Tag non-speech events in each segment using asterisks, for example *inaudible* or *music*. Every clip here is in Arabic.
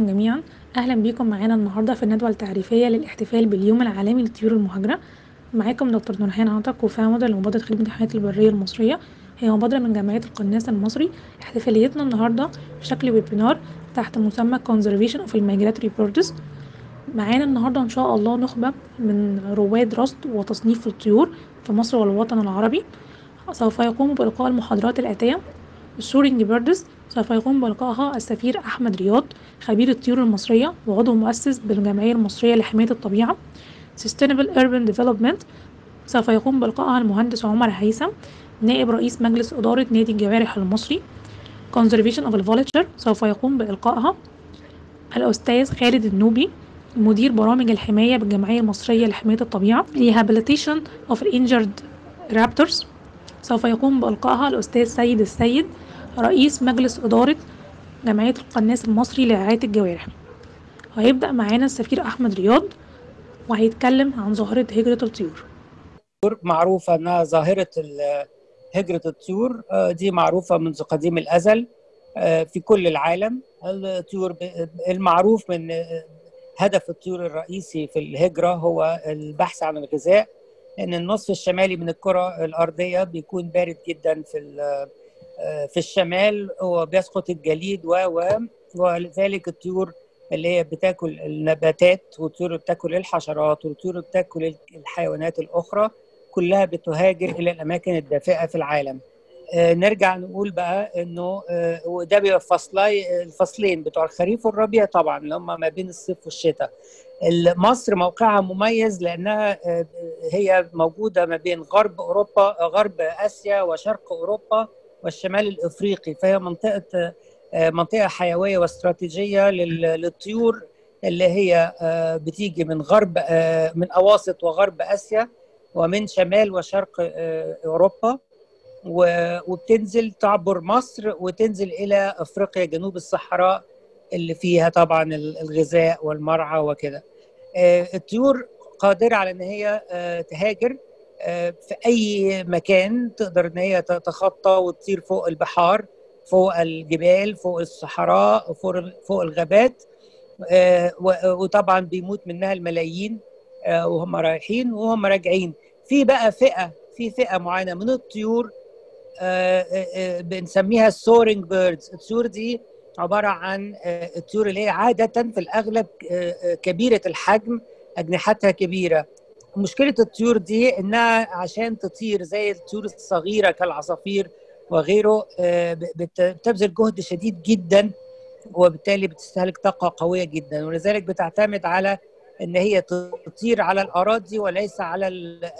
جميعا. أهلا بيكم معانا النهاردة في الندوة التعريفية للاحتفال باليوم العالمي للطيور المهاجرة. معاكم دكتور نورهان عطا كوفاوندر لمبادرة خدمة الحياة البرية المصرية. هي مبادرة من جمعية القناص المصري. احتفاليتنا النهاردة بشكل ويبينار تحت مسمى Conservation of Migratory Birds معانا النهاردة إن شاء الله نخبة من رواد رصد وتصنيف الطيور في مصر والوطن العربي. سوف يقوم بإلقاء المحاضرات الآتية. ال soaring birds سوف يقوم بإلقائها السفير أحمد رياض خبير الطيور المصرية وعضو مؤسس بالجمعية المصرية لحماية الطبيعة. Sustainable Urban Development سوف يقوم بإلقائها المهندس عمر هيثم نائب رئيس مجلس إدارة نادي الجوارح المصري. Conservation of the Vulture سوف يقوم بإلقائها الأستاذ خالد النوبي مدير برامج الحماية بالجمعية المصرية لحماية الطبيعة. Rehabilitation of Injured Raptors سوف يقوم بإلقائها الأستاذ سيد السيد رئيس مجلس إدارة جمعية القناص المصري لرعاية الجوارح. هيبدأ معانا السفير أحمد رياض وهيتكلم عن ظاهرة هجرة الطيور. معروفة أنها ظاهرة هجرة الطيور دي معروفة منذ قديم الأزل في كل العالم. الطيور المعروف من هدف الطيور الرئيسي في الهجرة هو البحث عن الغذاء ان النصف الشمالي من الكرة الأرضية بيكون بارد جدا في في الشمال وبيسقط الجليد و ولذلك الطيور اللي هي بتاكل النباتات والطيور بتاكل الحشرات والطيور بتاكل الحيوانات الأخرى كلها بتهاجر إلى الأماكن الدافئة في العالم. نرجع نقول بقى إنه وده بيبقى فصلي الفصلين بتوع الخريف والربيع طبعا اللي هم ما بين الصيف والشتاء. مصر موقعها مميز لأنها هي موجودة ما بين غرب أوروبا غرب آسيا وشرق أوروبا. والشمال الإفريقي فهي منطقة منطقة حيوية واستراتيجية للطيور اللي هي بتيجي من غرب من أواسط وغرب آسيا ومن شمال وشرق أوروبا وبتنزل تعبر مصر وتنزل إلى أفريقيا جنوب الصحراء اللي فيها طبعا الغذاء والمرعى وكده. الطيور قادرة على إن هي تهاجر في أي مكان تقدر إن هي تتخطى وتطير فوق البحار فوق الجبال فوق الصحراء فوق فوق الغابات وطبعا بيموت منها الملايين وهم رايحين وهم راجعين. في بقى فئة في فئة معينة من الطيور بنسميها ال soaring birds الطيور دي عبارة عن الطيور اللي هي عادة في الأغلب كبيرة الحجم أجنحتها كبيرة. مشكلة الطيور دي إنها عشان تطير زي الطيور الصغيرة كالعصافير وغيره بتبذل جهد شديد جدا وبالتالي بتستهلك طاقة قوية جدا. ولذلك بتعتمد على إن هي تطير على الأراضي وليس على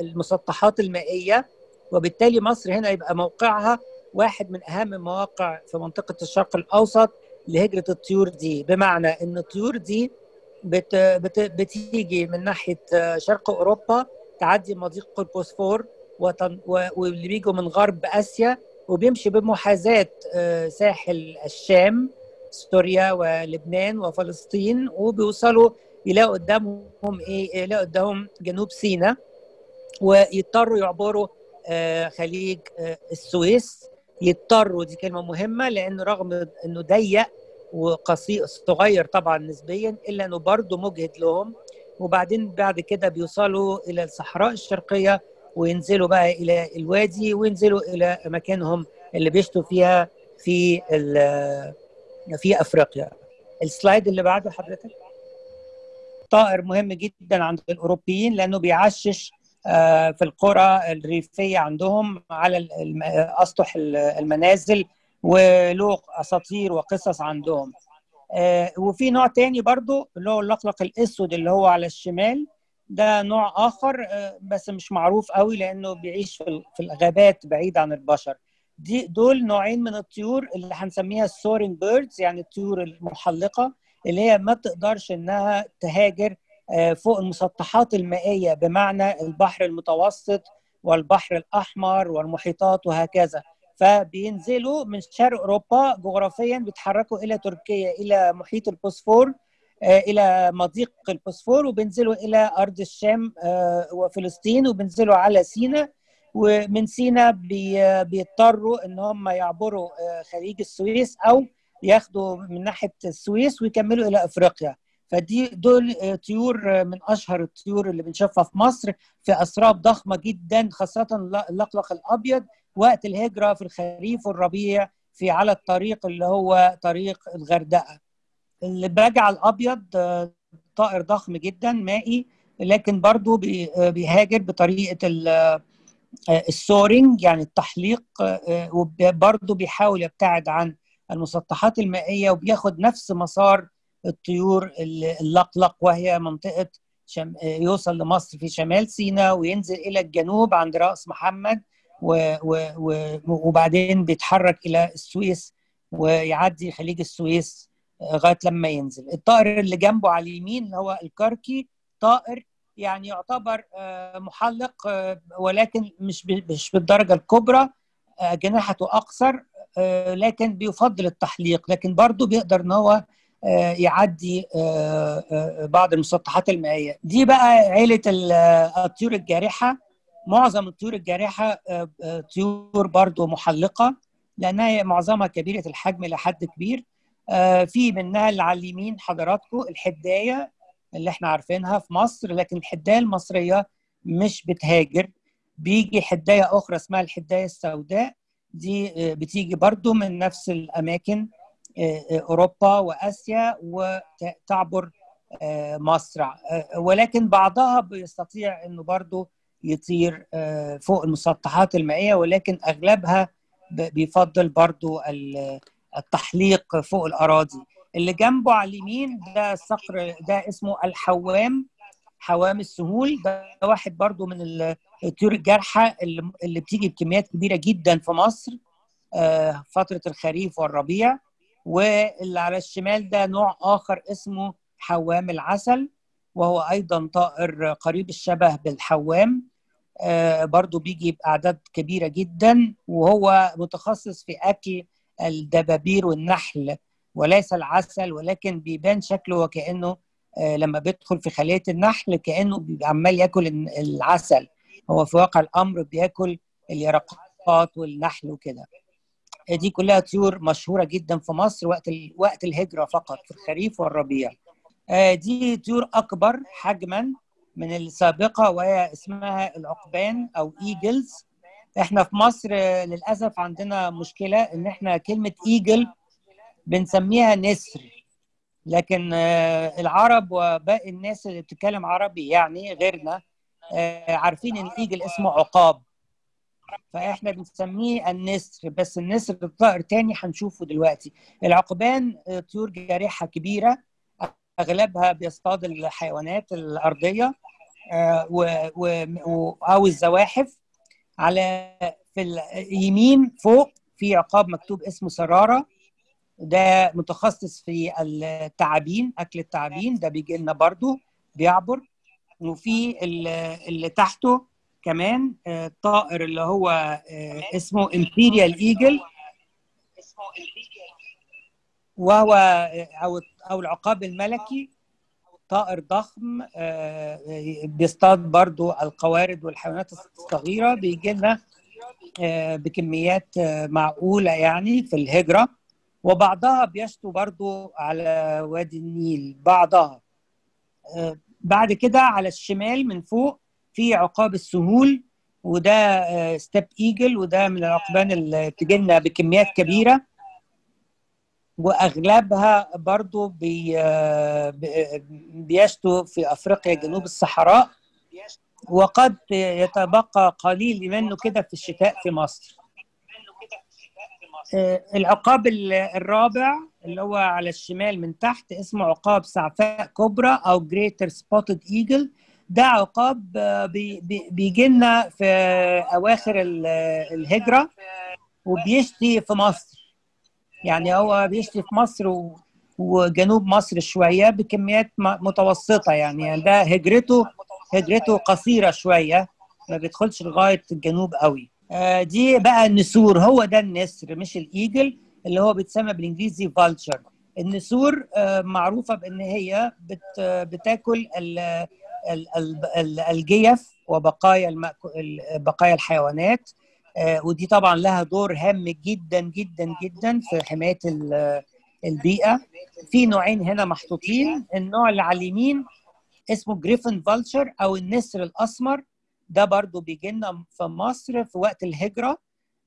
المسطحات المائية. وبالتالي مصر هنا يبقى موقعها واحد من أهم المواقع في منطقة الشرق الأوسط لهجرة الطيور دي. بمعنى إن الطيور دي بت بت بتيجي من ناحية شرق أوروبا تعدي مضيق البوسفور واللي بيجوا من غرب آسيا وبيمشي بمحاذاة ساحل الشام سوريا ولبنان وفلسطين وبيوصلوا يلاقوا قدامهم إيه يلاقوا قدامهم جنوب سيناء ويضطروا يعبروا خليج السويس. يضطروا دي كلمة مهمة لأن رغم إنه ضيق وقصير صغير طبعا نسبيا إلا إنه برضه مجهد لهم. وبعدين بعد كده بيوصلوا إلى الصحراء الشرقية وينزلوا بقى إلى الوادي وينزلوا إلى مكانهم اللي بيشتوا فيها في في أفريقيا. السلايد اللي بعده حضرتك؟ طائر مهم جدا عند الأوروبيين لأنه بيعشش في القرى الريفية عندهم على أسطح المنازل. وله أساطير وقصص عندهم. وفي نوع تاني برضو اللي هو اللقلق الأسود اللي هو على الشمال. ده نوع آخر بس مش معروف قوي لأنه بيعيش في الغابات بعيد عن البشر. دي دول نوعين من الطيور اللي هنسميها ال soaring birds يعني الطيور المحلقة اللي هي ما بتقدرش إنها تهاجر فوق المسطحات المائية بمعنى البحر المتوسط والبحر الأحمر والمحيطات وهكذا. فبينزلوا من شرق أوروبا جغرافيا بيتحركوا إلى تركيا إلى محيط البوسفور إلى مضيق البوسفور وبينزلوا إلى أرض الشام وفلسطين وبينزلوا على سيناء ومن سيناء بيضطروا إن هم يعبروا خليج السويس أو ياخدوا من ناحية السويس ويكملوا إلى أفريقيا. فدي دول طيور من أشهر الطيور اللي بنشوفها في مصر في أسراب ضخمة جدا خاصة اللقلق الأبيض وقت الهجرة في الخريف والربيع في على الطريق اللي هو طريق الغردقة البجع الأبيض طائر ضخم جدا مائي لكن برضه بيهاجر بطريقة السورينج يعني التحليق وبرضه بيحاول يبتعد عن المسطحات المائية وبياخد نفس مسار الطيور اللقلق وهي منطقة. يوصل لمصر في شمال سيناء وينزل إلى الجنوب عند رأس محمد و... وبعدين بيتحرك إلى السويس ويعدي خليج السويس لغاية لما ينزل. الطائر اللي جنبه على اليمين اللي هو الكركي طائر يعني يعتبر محلق ولكن مش مش بالدرجة الكبرى. جناحته أقصر لكن بيفضل التحليق لكن برضه بيقدر إن هو يعدي بعض المسطحات المائية. دي بقى عيلة الطيور الجارحة. معظم الطيور الجارحة طيور برضه محلقة لأنها معظمها كبيرة الحجم لحد كبير. في منها اللي على اليمين حضراتكم الحداية اللي إحنا عارفينها في مصر لكن الحداية المصرية مش بتهاجر. بيجي حداية أخرى اسمها الحداية السوداء. دي بتيجي برضو من نفس الأماكن أوروبا وآسيا وتعبر مصر. ولكن بعضها بيستطيع إنه برضو يطير فوق المسطحات المائية ولكن أغلبها بيفضل برضو التحليق فوق الأراضي. اللي جنبه على اليمين ده الصقر ده اسمه الحوام حوام السهول. ده واحد برضو من الطيور الجارحة اللي, اللي بتيجي بكميات كبيرة جدا في مصر فترة الخريف والربيع. واللي على الشمال ده نوع آخر اسمه حوام العسل وهو أيضا طائر قريب الشبه بالحوام. برضو بيجي بأعداد كبيرة جدا وهو متخصص في أكل الدبابير والنحل وليس العسل ولكن بيبان شكله وكانه لما بيدخل في خلية النحل كأنه عمال ياكل العسل. هو في واقع الأمر بياكل اليرقات والنحل وكده. دي كلها طيور مشهورة جدا في مصر وقت وقت الهجرة فقط في الخريف والربيع. دي طيور أكبر حجما من السابقة وهي اسمها العقبان أو eagles إحنا في مصر للأسف عندنا مشكلة إن إحنا كلمة eagle بنسميها نسر. لكن العرب وباقي الناس اللي بتتكلم عربي يعني غيرنا عارفين إن ال eagle اسمه عقاب. فإحنا بنسميه النسر. بس النسر طائر تاني هنشوفه دلوقتي. العقبان طيور جارحة كبيرة. أغلبها بيصطاد الحيوانات الأرضية و أو الزواحف على في اليمين فوق في عقاب مكتوب اسمه سرارة. ده متخصص في التعابين أكل التعابين. ده بيجي لنا برضه بيعبر. وفي اللي تحته كمان الطائر اللي هو اسمه Imperial Eagle وهو أو أو العقاب الملكي طائر ضخم بيصطاد برضو القوارض والحيوانات الصغيرة بيجي لنا بكميات معقولة يعني في الهجرة. وبعضها بيشتو برضو على وادي النيل بعضها. بعد كده على الشمال من فوق في عقاب السهول وده Steppe Eagle وده من العقبان اللي بتجي لنا بكميات كبيرة. وأغلبها برضو بي بيشتو في أفريقيا جنوب الصحراء. وقد يتبقى قليل منه كده في الشتاء في مصر. العقاب الرابع اللي هو على الشمال من تحت اسمه عقاب سعفاء كبرى أو Greater Spotted Eagle ده عقاب بيجي لنا في أواخر الهجرة وبيشتي في مصر. يعني هو بيشتي في مصر و... وجنوب مصر شوية بكميات متوسطة يعني ده هجرته هجرته قصيرة شوية ما بيدخلش لغاية الجنوب قوي دي بقى النسور هو ده النسر مش الإيجل اللي هو بيتسمى بالإنجليزي فالتشر النسور معروفة بإن هي بت... بتاكل ال... الجيف وبقايا. بقايا الحيوانات ودي طبعا لها دور هام جدا جدا جدا في حماية البيئة. في نوعين هنا محطوطين. النوع اللي على اليمين اسمه Griffon Vulture أو النسر الأسمر. ده برضو بيجي لنا في مصر في وقت الهجرة.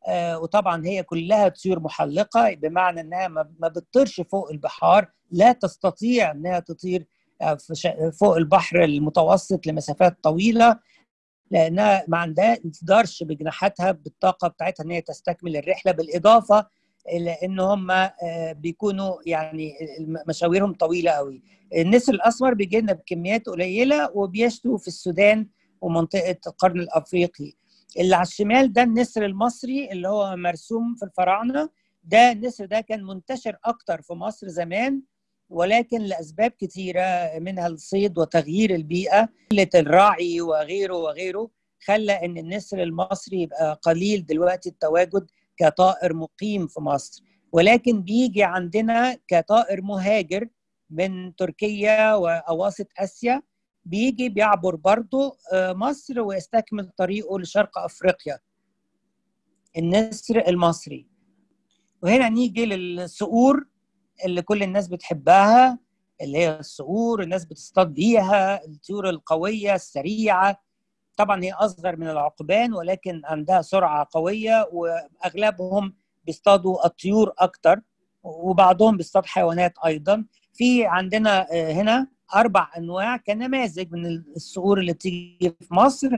آه وطبعا هي كلها طيور محلقة بمعنى إنها ما بتطيرش فوق البحار. لا تستطيع إنها تطير فوق البحر المتوسط لمسافات طويلة. لأنها ما عندها تقدرش بجناحاتها بالطاقة بتاعتها إن هي تستكمل الرحلة بالإضافة إلى إن هم بيكونوا يعني مشاويرهم طويلة قوي النسر الأسمر بيجي لنا بكميات قليلة وبيشتوا في السودان ومنطقة القرن الأفريقي. اللي على الشمال ده النسر المصري اللي هو مرسوم في الفراعنة. ده النسر ده كان منتشر أكتر في مصر زمان ولكن لأسباب كثيرة منها الصيد وتغيير البيئة قلة الراعي وغيره وغيره خلى إن النسر المصري يبقى قليل دلوقتي التواجد كطائر مقيم في مصر. ولكن بيجي عندنا كطائر مهاجر من تركيا وأواسط آسيا بيجي بيعبر برضه مصر ويستكمل طريقه لشرق أفريقيا. النسر المصري. وهنا نيجي للصقور. اللي كل الناس بتحبها اللي هي الصقور الناس بتصطاد بيها الطيور القوية السريعة. طبعا هي أصغر من العقبان ولكن عندها سرعة قوية وأغلبهم بيصطادوا الطيور أكتر وبعضهم بيصطاد حيوانات أيضا. في عندنا هنا أربع أنواع كنماذج من الصقور اللي بتيجي في مصر.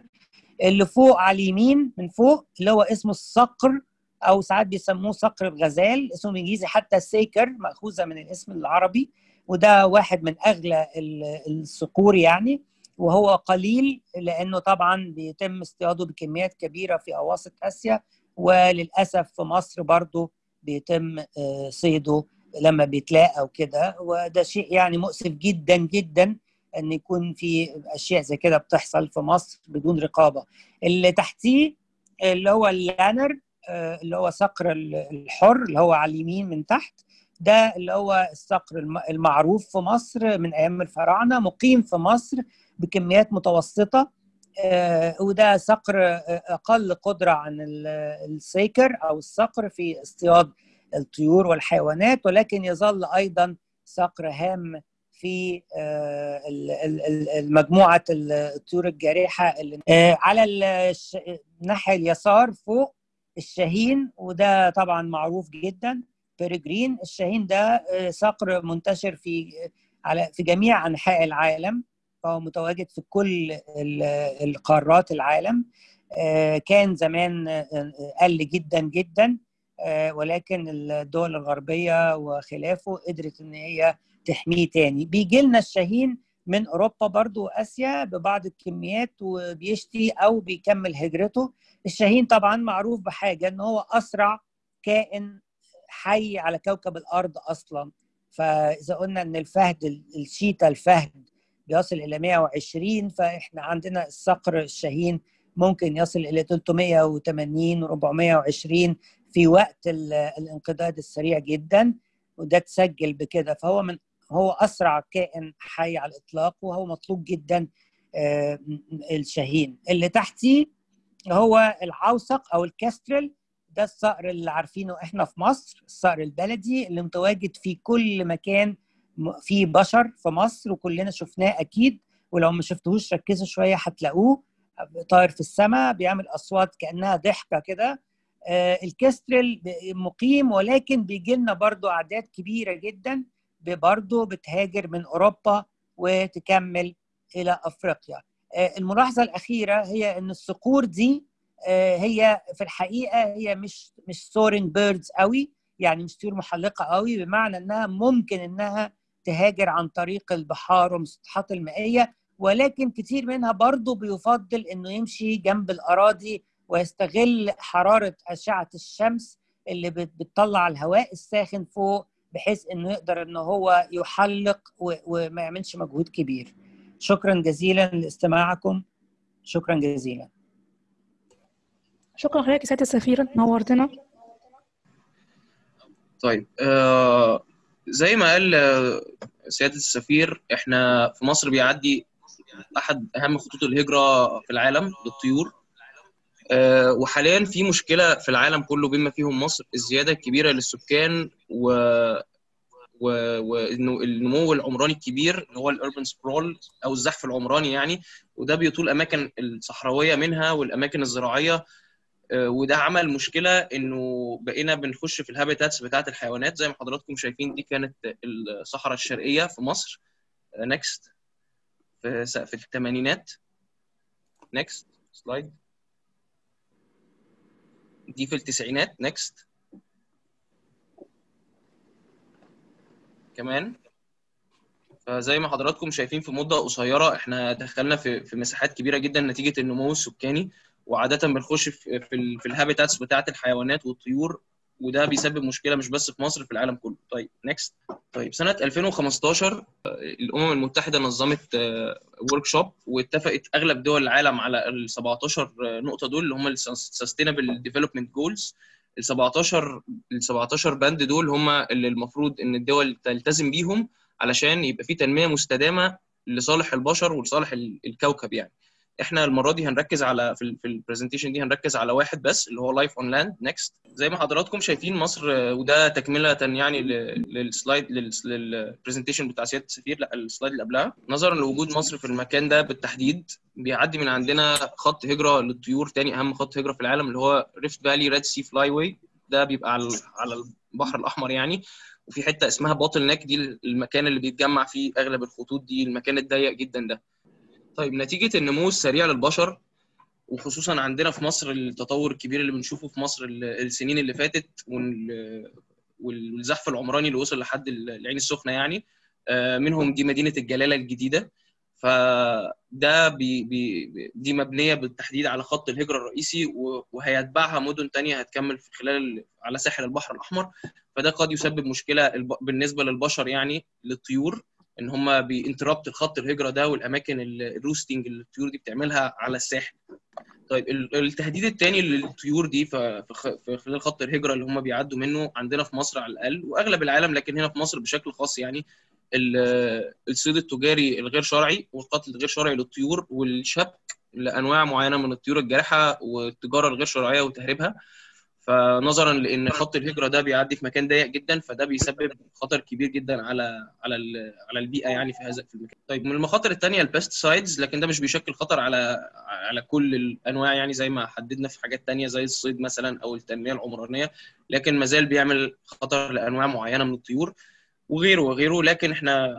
اللي فوق على اليمين من فوق اللي هو اسمه الصقر أو ساعات بيسموه صقر الغزال اسمه الانجليزي حتى سيكر مأخوذة من الاسم العربي وده واحد من أغلى الصقور يعني وهو قليل لأنه طبعا بيتم اصطياده بكميات كبيرة في أواسط آسيا وللأسف في مصر برضه بيتم صيده لما بيتلاقى وكده وده شيء يعني مؤسف جدا جدا إن يكون في أشياء زي كده بتحصل في مصر بدون رقابة. اللي تحتيه اللي هو اللانر اللي هو صقر الحر اللي هو على اليمين من تحت ده اللي هو الصقر المعروف في مصر من أيام الفراعنة مقيم في مصر بكميات متوسطة. وده صقر أقل قدرة عن السيكر أو الصقر في اصطياد الطيور والحيوانات ولكن يظل أيضا صقر هام في مجموعه الطيور الجارحة اللي على الناحيه اليسار فوق الشاهين وده طبعا معروف جدا بيرجرين الشاهين ده صقر منتشر في على في جميع أنحاء العالم. فهو متواجد في كل القارات العالم. كان زمان قل جدا جدا. ولكن الدول الغربية وخلافه قدرت إن هي تحميه تاني. بيجي لنا الشاهين من أوروبا برضو وآسيا ببعض الكميات وبيشتي أو بيكمل هجرته. الشاهين طبعا معروف بحاجة إن هو أسرع كائن حي على كوكب الأرض أصلا. فإذا قلنا إن الفهد الشيتا الفهد بيصل إلى 120 فإحنا عندنا الصقر الشاهين ممكن يصل إلى 380 420 في وقت الانقضاض السريع جدا وده تسجل بكده. فهو من هو أسرع كائن حي على الإطلاق وهو مطلوب جدا الشاهين. اللي تحتيه هو العوسق أو الكاسترل ده الصقر اللي عارفينه إحنا في مصر الصقر البلدي اللي متواجد في كل مكان فيه بشر في مصر وكلنا شفناه أكيد. ولو ما شفتوهوش ركزوا شوية هتلاقوه طاير في السماء بيعمل أصوات كأنها ضحكة كده. آه ال Kestrel مقيم ولكن بيجي لنا برضه أعداد كبيرة جدا. برضه بتهاجر من أوروبا وتكمل إلى أفريقيا. آه الملاحظة الأخيرة هي إن الصقور دي آه هي في الحقيقة هي مش مش soaring birds قوي يعني مش طيور محلقة قوي بمعنى إنها ممكن إنها تهاجر عن طريق البحار والمسطحات المائية ولكن كتير منها برضه بيفضل إنه يمشي جنب الأراضي ويستغل حرارة أشعة الشمس اللي بتطلع الهواء الساخن فوق بحيث إنه يقدر ان هو يحلق وما يعملش مجهود كبير. شكرا جزيلا لاستماعكم. شكرا جزيلا. شكرا لحضرتك يا سيادة السفيره نورتنا. طيب آه زي ما قال سيادة السفير إحنا في مصر بيعدي أحد أهم خطوط الهجرة في العالم للطيور. وحاليا في مشكلة في العالم كله بما فيهم مصر الزيادة الكبيرة للسكان و... وانه النمو العمراني الكبير اللي هو ال urban sprawl أو الزحف العمراني يعني وده بيطول أماكن الصحراوية منها والأماكن الزراعية وده عمل مشكلة إنه بقينا بنخش في ال habitats بتاعة الحيوانات. زي ما حضراتكم شايفين دي كانت الصحراء الشرقية في مصر. next في في الثمانينات. next slide دي في التسعينات next كمان. فزي ما حضراتكم شايفين في مدة قصيرة إحنا دخلنا في في مساحات كبيرة جدا نتيجة النمو السكاني وعاده بنخش في في, ال habitats بتاعة الحيوانات والطيور. وده بيسبب مشكلة مش بس في مصر في العالم كله. طيب next طيب سنة 2015 الأمم المتحدة نظمت workshop واتفقت أغلب دول العالم على ال 17 نقطة دول اللي هم ال sustainable development goals ال 17 ال 17 بند دول هم اللي المفروض إن الدول تلتزم بيهم علشان يبقى في تنمية مستدامة لصالح البشر ولصالح الكوكب يعني. إحنا المره دي هنركز على في, في ال presentation دي هنركز على واحد بس اللي هو life on land next زي ما حضراتكم شايفين مصر وده تكملة يعني لل slide لل presentation بتاع سيادة السفير لأ ال slide اللي قبلها. نظرا لوجود مصر في المكان ده بالتحديد بيعدي من عندنا خط هجرة للطيور تاني أهم خط هجرة في العالم اللي هو Rift Valley Red Sea flyway ده بيبقى على على البحر الأحمر يعني. وفي حتة اسمها bottleneck دي المكان اللي بيتجمع فيه أغلب الخطوط دي المكان الضيق جدا ده. طيب نتيجة النمو السريع للبشر وخصوصا عندنا في مصر التطور الكبير اللي بنشوفه في مصر السنين اللي فاتت والزحف العمراني اللي وصل لحد العين السخنة يعني منهم دي مدينة الجلالة الجديدة. فده بي بي دي مبنية بالتحديد على خط الهجرة الرئيسي وهيتبعها مدن تانية هتكمل في خلال على ساحل البحر الأحمر. فده قد يسبب مشكلة بالنسبة للبشر يعني للطيور. إن هم بي interrupt الخط الهجرة ده والأماكن ال roosting اللي الطيور دي بتعملها على الساحل. طيب التهديد الثاني للطيور دي في خلال خط الهجرة اللي هم بيعدوا منه عندنا في مصر على الأقل وأغلب العالم لكن هنا في مصر بشكل خاص يعني الصيد التجاري الغير شرعي والقتل الغير شرعي للطيور والشبك لأنواع معينة من الطيور الجارحة والتجارة الغير شرعية وتهريبها. فنظرا لأن خط الهجرة ده بيعدي في مكان ضيق جدا فده بيسبب خطر كبير جدا على على على البيئة يعني في هذا في المكان. طيب من المخاطر الثانية البيستسايدز لكن ده مش بيشكل خطر على على كل الأنواع يعني زي ما حددنا في حاجات ثانية زي الصيد مثلا أو التنمية العمرانية لكن ما زال بيعمل خطر لأنواع معينة من الطيور وغيره وغيره لكن إحنا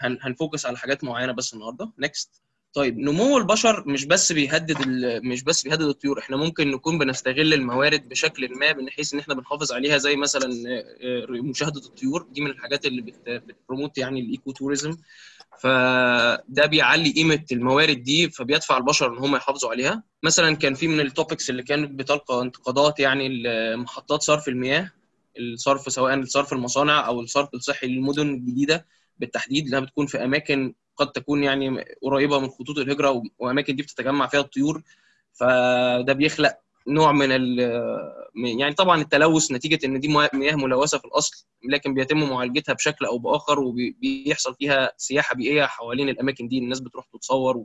هن focus على حاجات معينة بس النهارده next طيب نمو البشر مش بس بيهدد مش بس بيهدد الطيور إحنا ممكن نكون بنستغل الموارد بشكل ما بحيث إن إحنا بنحافظ عليها زي مثلا مشاهدة الطيور. دي من الحاجات اللي بت promote يعني ال eco-tourism فده بيعلي قيمة الموارد دي فبيدفع البشر إن هم يحافظوا عليها. مثلا كان في من ال topics اللي كانت بتلقى انتقادات يعني محطات صرف المياه الصرف سواء صرف المصانع أو الصرف الصحي للمدن الجديدة بالتحديد اللي بتكون في أماكن قد تكون يعني قريبة من خطوط الهجرة وأماكن دي بتتجمع فيها الطيور فده بيخلق نوع من ال يعني طبعا التلوث نتيجة إن دي مياه ملوثة في الأصل لكن بيتم معالجتها بشكل أو بآخر وبيحصل فيها سياحة بيئية حوالين الأماكن دي الناس بتروح تتصور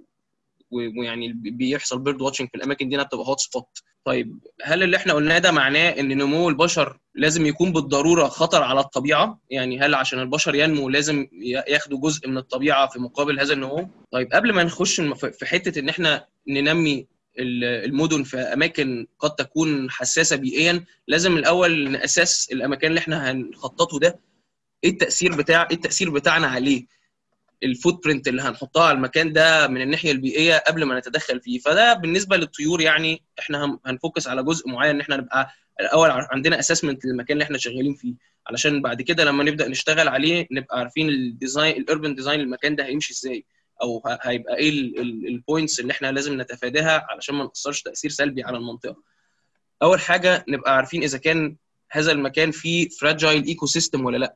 ويعني بيحصل bird watching في الأماكن دي بتبقى hot spot طيب هل اللي إحنا قلناه ده معناه إن نمو البشر لازم يكون بالضرورة خطر على الطبيعة؟ يعني هل عشان البشر ينمو لازم ياخدوا جزء من الطبيعة في مقابل هذا النمو؟ طيب قبل ما نخش في حتة إن إحنا ننمي المدن في أماكن قد تكون حساسة بيئيا لازم الأول نأسس الأماكن اللي إحنا هنخططه ده. إيه التأثير بتاع إيه التأثير بتاعنا عليه؟ ال footprint اللي هنحطها على المكان ده من الناحية البيئية قبل ما نتدخل فيه. فده بالنسبة للطيور يعني إحنا هن focus على جزء معين إن إحنا نبقى الأول عندنا assessment للمكان اللي إحنا شغالين فيه. علشان بعد كده لما نبدأ نشتغل عليه نبقى عارفين ال design ال urban design المكان ده هيمشي إزاي. أو هيبقى إيه ال points اللي إحنا لازم نتفاداها علشان ما نأثرش تأثير سلبي على المنطقة. أول حاجة نبقى عارفين إذا كان هذا المكان فيه fragile ecosystem ولا لأ.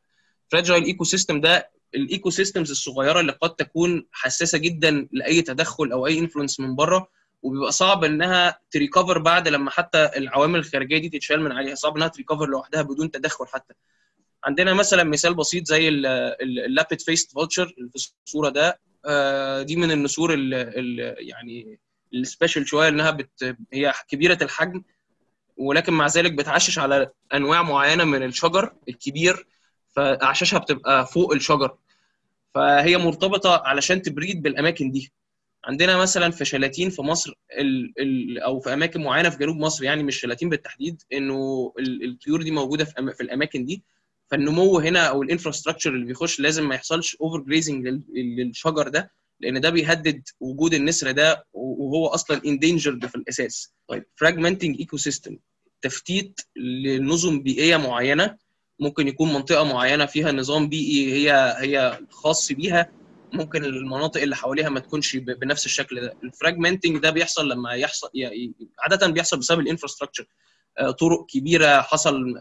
fragile ecosystem ده ال ecosystems الصغيرة اللي قد تكون حساسة جدا لأي تدخل أو أي influence من بره وبيبقى صعب إنها ت recover بعد لما حتى العوامل الخارجية دي تتشال من عليها. صعب إنها ت recover لوحدها بدون تدخل حتى. عندنا مثلا مثال بسيط زي ال lappet-faced vulture اللي في الصورة ده. دي من النسور ال ال يعني ال special شوية إنها بت هي كبيرة الحجم ولكن مع ذلك بتعشش على أنواع معينة من الشجر الكبير. فأعشاشها بتبقى فوق الشجر. فهي مرتبطة علشان ت breed بالأماكن دي. عندنا مثلا في شلاتين في مصر ال ال أو في أماكن معينة في جنوب مصر يعني مش شلاتين بالتحديد إنه الطيور دي موجودة في, في الأماكن دي. فالنمو هنا أو ال infrastructure اللي بيخش لازم ما يحصلش overgrazing للشجر ده لأن ده بيهدد وجود النسر ده وهو أصلا endangered في الأساس. طيب fragmenting ecosystem تفتيت لنظم بيئية معينة ممكن يكون منطقة معينة فيها نظام بيئي هي هي خاص بيها ممكن المناطق اللي حواليها ما تكونش بنفس الشكل ده. ال fragmenting ده بيحصل لما يحصل عادة بيحصل بسبب ال infrastructure. طرق كبيرة حصل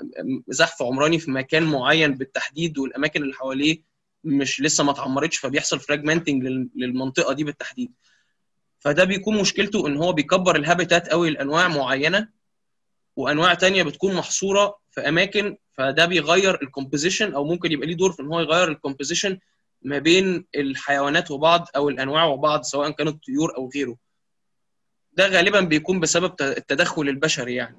زحف عمراني في مكان معين بالتحديد والأماكن اللي حواليه مش لسه ما اتعمرتش فبيحصل fragmenting للمنطقة دي بالتحديد. فده بيكون مشكلته إن هو بيكبر ال habitat قوي لأنواع معينة وأنواع تانية بتكون محصورة في أماكن فده بيغير ال composition أو ممكن يبقى ليه دور في إن هو يغير ال composition ما بين الحيوانات وبعض أو الأنواع وبعض سواء كانت طيور أو غيره. ده غالبا بيكون بسبب التدخل البشري يعني.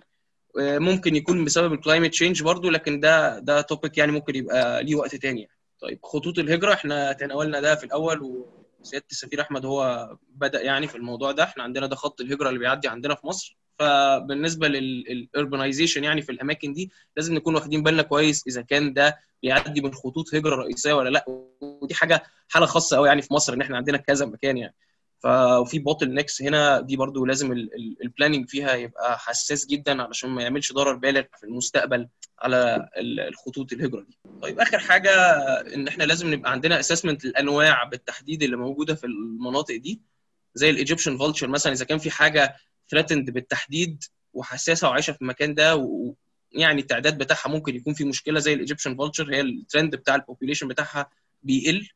ممكن يكون بسبب ال climate change برضو لكن ده ده topic يعني ممكن يبقى ليه وقت تاني يعني. طيب خطوط الهجرة إحنا تناولنا ده في الأول وسيادة السفير أحمد هو بدأ يعني في الموضوع ده. إحنا عندنا ده خط الهجرة اللي بيعدي عندنا في مصر. فبالنسبة لل urbanization يعني في الأماكن دي لازم نكون واخدين بالنا كويس إذا كان ده بيعدي من خطوط هجرة رئيسية ولا لأ ودي حاجة حالة خاصة قوي يعني في مصر إن إحنا عندنا كذا مكان يعني ففي bottlenecks هنا دي برضو لازم ال planning فيها يبقى حساس جدا علشان ما يعملش ضرر بالغ في المستقبل على الخطوط الهجرة دي. طيب آخر حاجة إن إحنا لازم نبقى عندنا assessment الانواع بالتحديد اللي موجودة في المناطق دي زي ال Egyptian vulture مثلا إذا كان في حاجة threatened بالتحديد وحساسة وعايشة في المكان ده ويعني التعداد بتاعها ممكن يكون في مشكلة زي ال Egyptian vulture هي الترند بتاع ال population بتاعها بيقل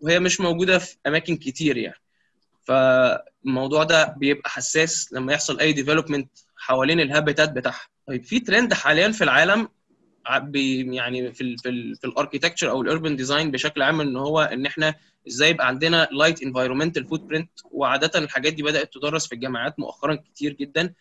وهي مش موجودة في أماكن كتير يعني. فالموضوع ده بيبقى حساس لما يحصل أي development حوالين ال habitat بتاعها طيب في ترند حاليا في العالم يعني في ال في ال في ال architecture أو ال urban design بشكل عام إن هو إن إحنا إزاي يبقى عندنا light environmental footprint وعادة الحاجات دي بدأت تدرس في الجامعات مؤخرا كتير جدا.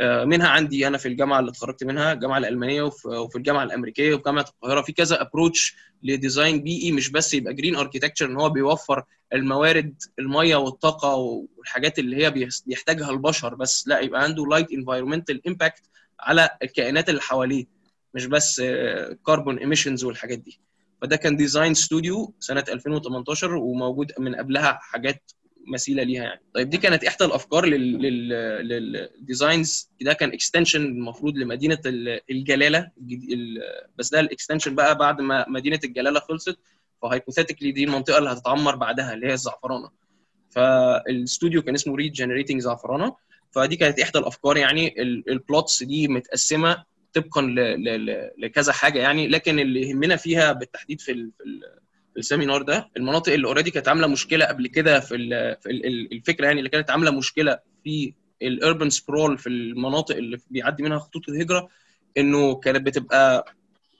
منها عندي أنا في الجامعة اللي اتخرجت منها الجامعة الألمانية وفي الجامعة الأمريكية وفي جامعة القاهرة. في كذا approach ل design بيئي مش بس يبقى green architecture إن هو بيوفر الموارد المية والطاقة والحاجات اللي هي بيحتاجها البشر بس. لا يبقى عنده light environmental impact على الكائنات اللي حواليه. مش بس carbon emissions والحاجات دي. فده كان design studio سنة 2018 وموجود من قبلها حاجات مثيلة ليها يعني. طيب دي كانت إحدى الأفكار لل designs ده كان extension المفروض لمدينة الجلالة بس ده ال extension بقى بعد ما مدينة الجلالة خلصت. ف hypothetically دي المنطقة اللي هتتعمر بعدها اللي هي الزعفرانة. فالاستوديو كان اسمه regenerating زعفرانة. فدي كانت إحدى الأفكار يعني. ال plots دي متقسمة طبقا لكذا حاجة يعني لكن اللي يهمنا فيها بالتحديد في في ال seminar ده المناطق اللي already كانت عاملة مشكلة قبل كده في, في الفكرة يعني اللي كانت عاملة مشكلة في ال urban sprawl في المناطق اللي بيعدي منها خطوط الهجرة إنه كانت بتبقى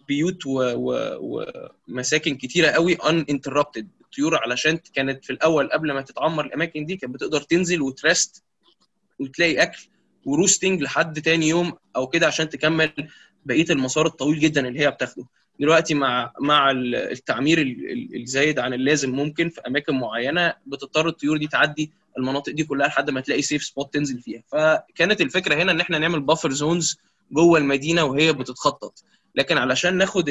بيوت ومساكن كتيرة قوي إن interrupted الطيور علشان كانت في الأول قبل ما تتعمر الأماكن دي كانت بتقدر تنزل وت rest وتلاقي أكل. و roosting لحد تاني يوم أو كده عشان تكمل بقية المسار الطويل جدا اللي هي بتاخده. دلوقتي مع مع التعمير الزايد عن اللازم ممكن في أماكن معينة بتضطر الطيور دي تعدي المناطق دي كلها لحد ما تلاقي safe spot تنزل فيها. فكانت الفكرة هنا إن إحنا نعمل buffer zones جوه المدينة وهي بتتخطط. لكن علشان ناخد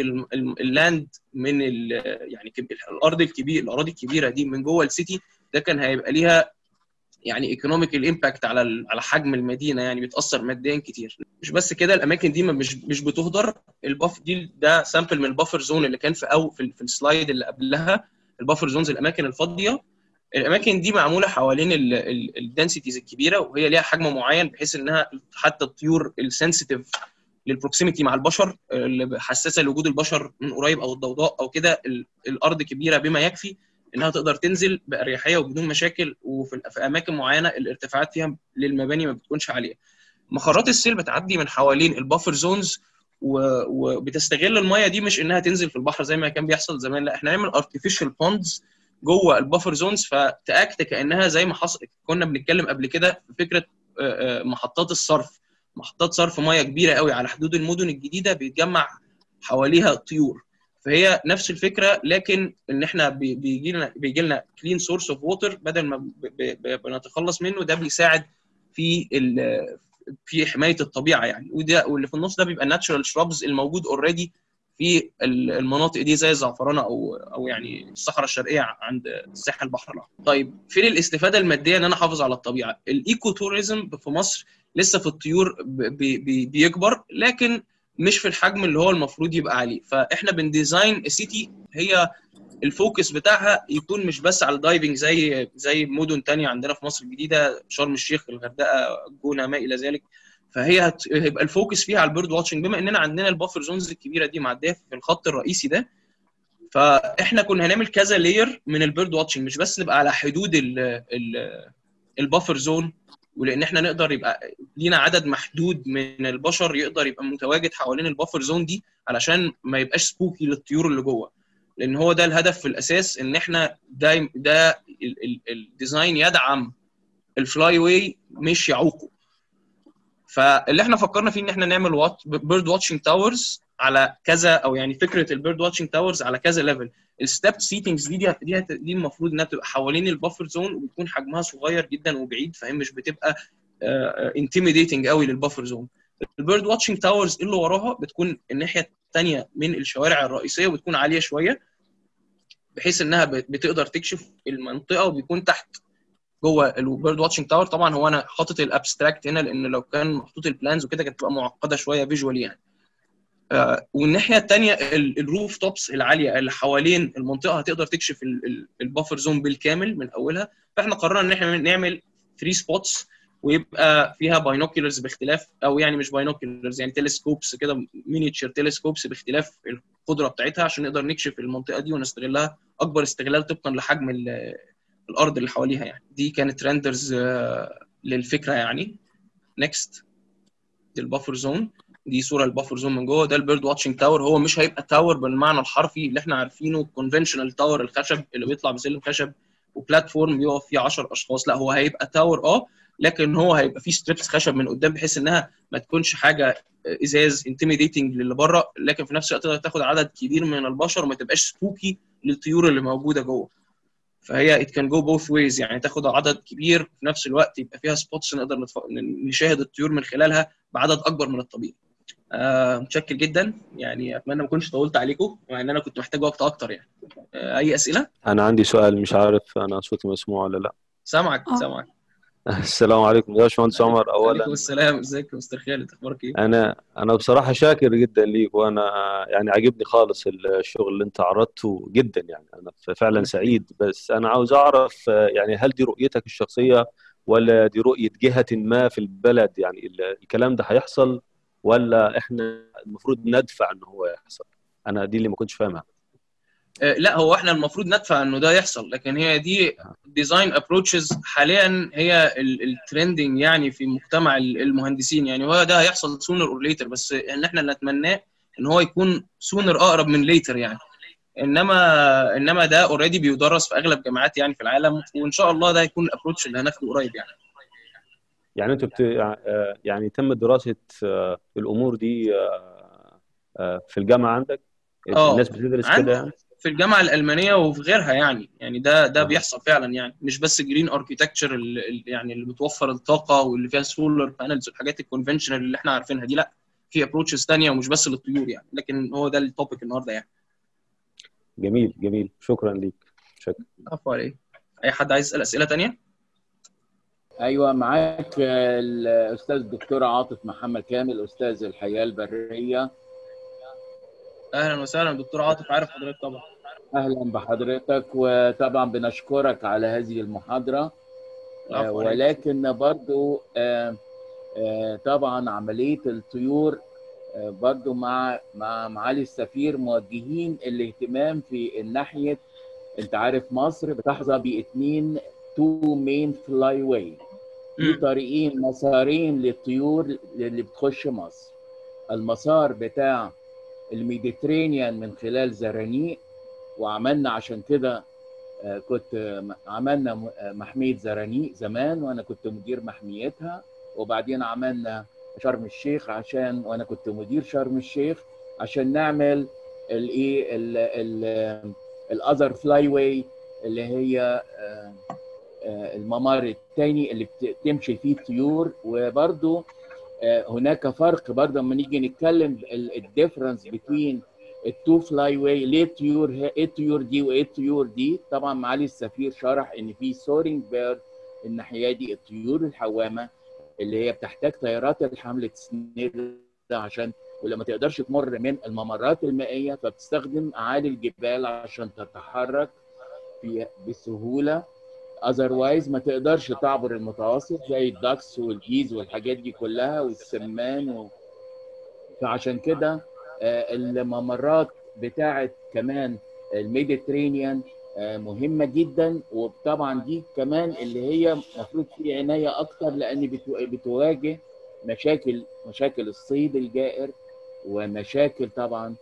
ال land من يعني الأرض الكبير الأراضي الكبيرة دي من جوه ال city ده كان هيبقى ليها يعني economical impact على على حجم المدينة يعني بيتأثر ماديا كتير. مش بس كده الأماكن دي مش مش بتهدر. ال buffer دي ده sample من ال buffer zone اللي كان في أو في, في ال slide اللي قبلها. ال buffer zones الأماكن الفاضية. الأماكن دي معمولة حوالين ال densities الكبيرة وهي ليها حجم معين بحيث إنها حتى الطيور ال sensitive لل proximity مع البشر اللي حساسة لوجود البشر من قريب أو الضوضاء أو كده الأرض كبيرة بما يكفي. إنها تقدر تنزل بأريحية وبدون مشاكل وفي في أماكن معينة الارتفاعات فيها للمباني ما بتكونش عالية. مخرات السيل بتعدي من حوالين ال buffer zones وبتستغل المية دي مش إنها تنزل في البحر زي ما كان بيحصل زمان لأ إحنا نعمل artificial ponds جوه ال buffer zones فت act كأنها زي ما حصل كنا بنتكلم قبل كده في فكرة محطات الصرف محطات صرف مية كبيرة قوي على حدود المدن الجديدة بيتجمع حواليها طيور فهي نفس الفكرة لكن إن إحنا بيجي لنا بيجي لنا clean source of water بدل ما بنتخلص منه ده بيساعد في في حماية الطبيعة يعني وده واللي في النص ده بيبقى natural shrubs الموجود already في المناطق دي زي الزعفرانه أو أو يعني الصحراء الشرقية عند ساحل البحر الأحمر. طيب فين الاستفادة المادية إن أنا أحافظ على الطبيعة؟ ال eco tourism في مصر لسه في الطيور بي بي بيكبر لكن مش في الحجم اللي هو المفروض يبقى عليه. فإحنا بن design city هي ال focus بتاعها يكون مش بس على ال diving زي زي مدن تانية عندنا في مصر الجديدة شرم الشيخ الغردقة الجونه ما إلى ذلك. فهي هيبقى ال focus فيها على ال bird watching بما إننا عندنا ال buffer zones الكبيرة دي معدية في الخط الرئيسي ده فإحنا كنا هنعمل كذا layer من ال bird watching مش بس نبقى على حدود ال buffer zone ولان إحنا نقدر يبقى لينا عدد محدود من البشر يقدر يبقى متواجد حوالين ال buffer zone دي علشان ما يبقاش spooky للطيور اللي جوه. لأن هو ده الهدف في الاساس ان إحنا ده ده ال design يدعم ال flyway مش يعوقه. فاللي إحنا فكرنا فيه ان إحنا نعمل bird watching towers على كذا أو يعني فكرة ال bird watching towers على كذا level ال step seatings دي دي دي, المفروض إنها تبقى حوالين ال buffer zone وبيكون حجمها صغير جدا وبعيد فهي مش بتبقى intimidating قوي لل buffer zone. ال bird watching towers اللي وراها بتكون الناحية الثانية من الشوارع الرئيسية وبتكون عالية شوية بحيث إنها بتقدر تكشف المنطقة وبيكون تحت جوه ال bird watching tower. طبعا هو أنا حاطط ال abstract هنا لأن لو كان محطوط ال plans وكده كانت تبقى معقدة شوية visually يعني. آه والناحية الثانية ال roof tops العالية اللي حوالين المنطقة هتقدر تكشف ال buffer zone بالكامل من أولها. فإحنا قررنا إن إحنا نعمل 3 spots ويبقى فيها binoculars باختلاف أو يعني مش binoculars يعني telescopes كده miniature telescopes باختلاف القدرة بتاعتها عشان نقدر نكشف المنطقة دي ونستغلها. أكبر استغلال طبقا لحجم الأرض اللي حواليها يعني. دي كانت renders للفكرة يعني. next دي ال buffer zone دي صورة ال buffer zone من جوه ده ال bird watching tower هو مش هيبقى tower بالمعنى الحرفي اللي إحنا عارفينه conventional tower الخشب اللي بيطلع بسلم خشب و platform بيقف فيه 10 أشخاص لا هو هيبقى tower آه لكن هو هيبقى فيه strips خشب من قدام بحيث إنها ما تكونش حاجة إزاز intimidating للي بره لكن في نفس الوقت تقدر تاخد عدد كبير من البشر وما تبقاش spooky للطيور اللي موجودة جوه فهي it can go both ways يعني تاخد عدد كبير في نفس الوقت يبقى فيها spots نقدر. نشاهد الطيور من خلالها بعدد أكبر من الطبيعي. آه متشكر جدا يعني أتمنى ما اكونش طولت عليكم مع إن أنا كنت محتاج وقت أكتر يعني. آه أي أسئلة؟ أنا عندي سؤال مش عارف أنا صوتي مسموع ولا لأ. سامعك سامعك. *laughs* السلام عليكم يا باشمهندس عمر اولا وعليكم السلام إزيك يا مستر خالد أخبارك إيه؟ أنا أنا بصراحة شاكر جدا ليك وأنا يعني عجبني خالص الشغل اللي أنت عرضته جدا يعني أنا فعلا سعيد بس أنا عاوز أعرف يعني هل دي رؤيتك الشخصية ولا دي رؤية جهة ما في البلد يعني الكلام ده هيحصل ولا إحنا المفروض ندفع ان هو يحصل؟ أنا دي اللي ما كنتش فاهمها. لا هو إحنا المفروض ندفع إنه ده يحصل لكن هي دي design approaches حاليا هي ال trending يعني في مجتمع المهندسين يعني هو ده هيحصل sooner or later بس إن إحنا نتمناه إن هو يكون sooner أقرب من later يعني إنما إنما ده already بيدرس في أغلب جامعات يعني في العالم وإن شاء الله ده هيكون ال approach اللي هناخده قريب يعني يعني أنتوا بت... يعني. تم دراسة الأمور دي في الجامعة عندك؟ الناس بتدرس كده يعني؟ في الجامعة الألمانية وفي غيرها يعني. يعني ده ده بيحصل فعلا يعني. مش بس green architecture يعني اللي بتوفر الطاقة واللي فيها solar panels والحاجات ال conventional اللي إحنا عارفينها دي لا. في approaches ثانية ومش بس للطيور يعني. لكن هو ده ال topic النهارده يعني. جميل جميل. شكرا ليك. شكرا. عفوا عليه أي حد عايز يسال أسئلة ثانية أيوه معاك الاستاذ الدكتور عاطف محمد كامل أستاذ الحياة البرية. أهلا وسهلا دكتور عاطف عارف حضرتك طبعا. أهلا بحضرتك وطبعا بنشكرك على هذه المحاضرة. آه ولكن برضو آه آه طبعا عملية الطيور برضو مع مع معالي السفير موجهين الاهتمام في الناحية أنت عارف مصر بتحظى باثنين two main flyway في طريقين مسارين للطيور اللي بتخش مصر. المسار بتاع ال Mediterranean من خلال زرانيق وعملنا عشان كده كنت عملنا محمية زرانيق زمان وأنا كنت مدير محميتها. وبعدين عملنا شرم الشيخ عشان وأنا كنت مدير شرم الشيخ عشان نعمل الإيه ال other flyway اللي هي الممر الثاني اللي بتمشي فيه الطيور وبرده هناك فرق برضه لما نيجي نتكلم ال difference بين ال two flyway ليه الطيور إيه الطيور دي وإيه الطيور دي؟ طبعا معالي السفير شرح إن في soaring bird الناحية دي الطيور الحوامة اللي هي بتحتاج تيارات الحمل تسند عشان ولما تقدرش تمر من الممرات المائية فبتستخدم أعالي الجبال عشان تتحرك بسهولة. otherwise ما تقدرش تعبر المتوسط زي ال ducks وال geese والحاجات دي كلها والسمان و... فعشان كده الممرات بتاعه كمان ال Mediterranean مهمة جدا وطبعا دي كمان اللي هي المفروض في عناية أكتر لأن بتواجه مشاكل مشاكل الصيد الجائر ومشاكل طبعا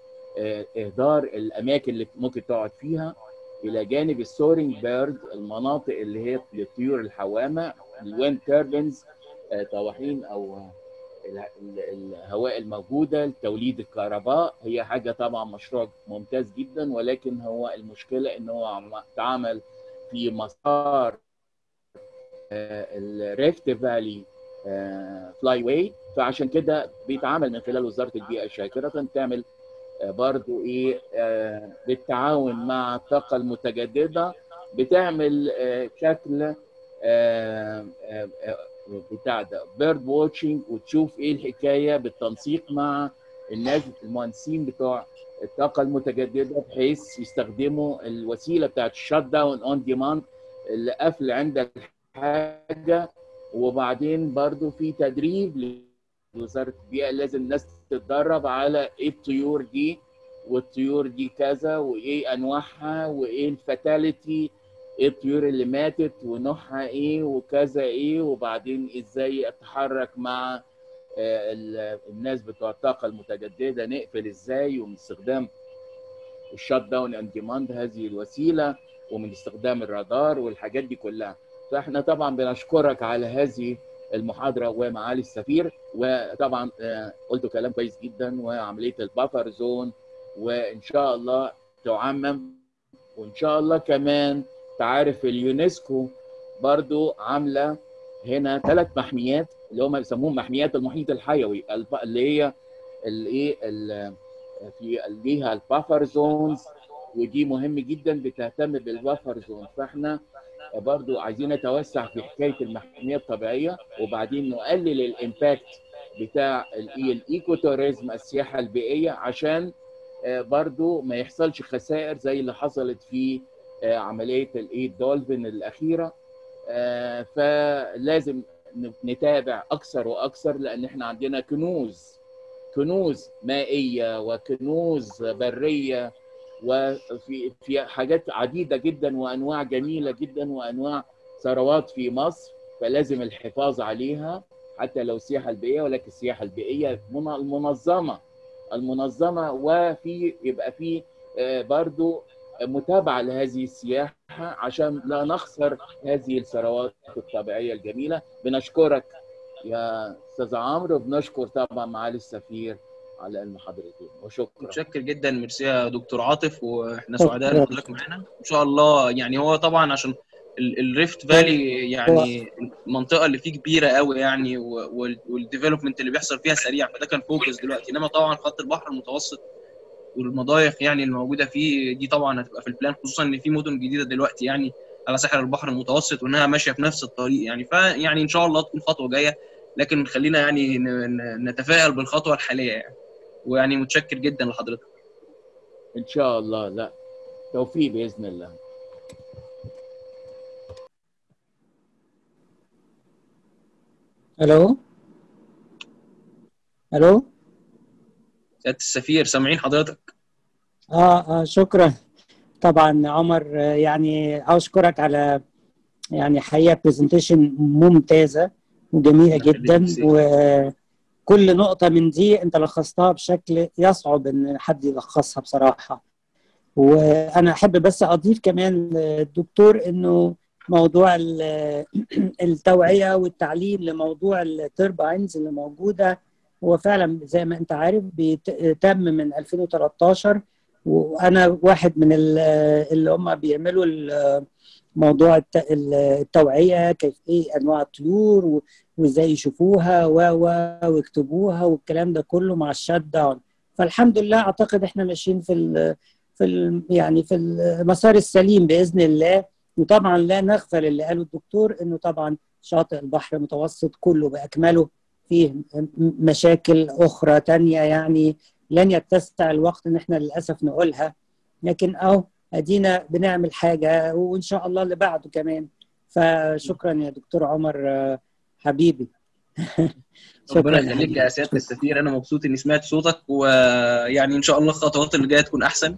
إهدار الأماكن اللي ممكن تقعد فيها. إلى جانب ال soaring bird المناطق اللي هي للطيور الحوامة ال wind turbines طواحين أو الهواء الموجودة لتوليد الكهرباء. هي حاجة طبعا مشروع ممتاز جدا ولكن هو المشكلة إن هو اتعمل في مسار ال Rift Valley flyway فعشان كده بيتعامل من خلال وزارة البيئة الشاكره تعمل برضو إيه بالتعاون مع الطاقة المتجددة بتعمل شكل بتاع ده bird watching وتشوف إيه الحكاية بالتنسيق مع الناس المهندسين بتوع الطاقة المتجددة بحيث يستخدموا الوسيلة بتاعت ال shutdown on demand اللي قفل عند الحاجة. وبعدين برضو في تدريب لوزارة البيئة لازم الناس تتدرب على إيه الطيور دي والطيور دي كذا وايه انواعها وايه ال fatality إيه الطيور اللي ماتت ونوعها إيه وكذا إيه وبعدين إزاي اتحرك مع الناس بتوع الطاقة المتجددة نقفل إزاي ومن استخدام ال shutdown on demand هذه الوسيلة ومن استخدام الرادار والحاجات دي كلها. فاحنا طبعا بنشكرك على هذه المحاضرة ومعالي السفير وطبعا قلتوا كلام كويس جدا وعملية ال buffer zone وإن شاء الله تعمم وإن شاء الله كمان تعرف اليونسكو برضو عاملة هنا ثلاث محميات اللي هم بيسموهم محميات المحيط الحيوي اللي هي الايه في ليها ال buffer zones ودي مهم جدا بتهتم بال buffer zone فإحنا برضو عايزين نتوسع في حكاية المحميه الطبيعية وبعدين نقلل ال impact بتاع الايكو توريزم السياحة البيئية عشان برضو ما يحصلش خسائر زي اللي حصلت في عملية الايه الدولفين الأخيرة. فلازم نتابع أكثر وأكثر لأن إحنا عندنا كنوز كنوز مائية وكنوز برية وفي في حاجات عديدة جدا وأنواع جميلة جدا وأنواع ثروات في مصر فلازم الحفاظ عليها حتى لو السياحه البيئية ولكن السياحة البيئية المنظمة المنظمة وفي يبقى في برضو متابعة لهذه السياحة عشان لا نخسر هذه الثروات الطبيعية الجميلة. بنشكرك يا أستاذ عمرو وبنشكر طبعا معالي السفير على المحاضرتين وشكرا. متشكر جدا. ميرسي يا دكتور عاطف. وإحنا سعداء إن حضرتك معانا. إن شاء الله يعني هو طبعا عشان ال Rift Valley يعني المنطقة اللي فيه كبيرة قوي يعني وال development اللي بيحصل فيها سريع فده كان focus دلوقتي. إنما طبعا خط البحر المتوسط والمضايق يعني الموجوده فيه دي طبعا هتبقى في ال plan خصوصا إن في مدن جديدة دلوقتي يعني على ساحل البحر المتوسط وإنها ماشية في نفس الطريق يعني. فيعني إن شاء الله تكون خطوة جاية لكن خلينا يعني نتفائل بالخطوة الحالية يعني. ويعني متشكر جدا لحضرتك. إن شاء الله. لا توفيق بإذن الله. ألو؟ ألو؟ سيادة السفير سامعين حضرتك؟ آه آه شكرا. طبعا عمر يعني أشكرك على يعني حقيقة برزنتيشن ممتازة وجميلة جدا وكل نقطة من دي انت لخصتها بشكل يصعب ان حد يلخصها بصراحة. وأنا احب بس اضيف كمان للدكتور انه موضوع *clears throat* التوعية والتعليم لموضوع الترباينز اللي موجودة هو فعلا زي ما انت عارف بيتم من 2013 وأنا واحد من اللي هم بيعملوا موضوع التوعية كيف إيه انواع الطيور وازاي يشوفوها و ويكتبوها والكلام ده كله مع الشات داون. فالحمد لله أعتقد إحنا ماشيين في ال في ال يعني في المسار السليم بإذن الله. وطبعا لا نغفل اللي قاله الدكتور إنه طبعا شاطئ البحر المتوسط كله بأكمله فيه مشاكل أخرى تانية يعني لن يتسع الوقت إن إحنا للأسف نقولها. لكن أهو أدينا بنعمل حاجة وإن شاء الله اللي بعده كمان. فشكرا يا دكتور عمر حبيبي. *laughs* ربنا يخليك يا سيادة السفير. أنا مبسوط إني سمعت صوتك ويعني إن شاء الله الخطوات اللي جاية تكون أحسن.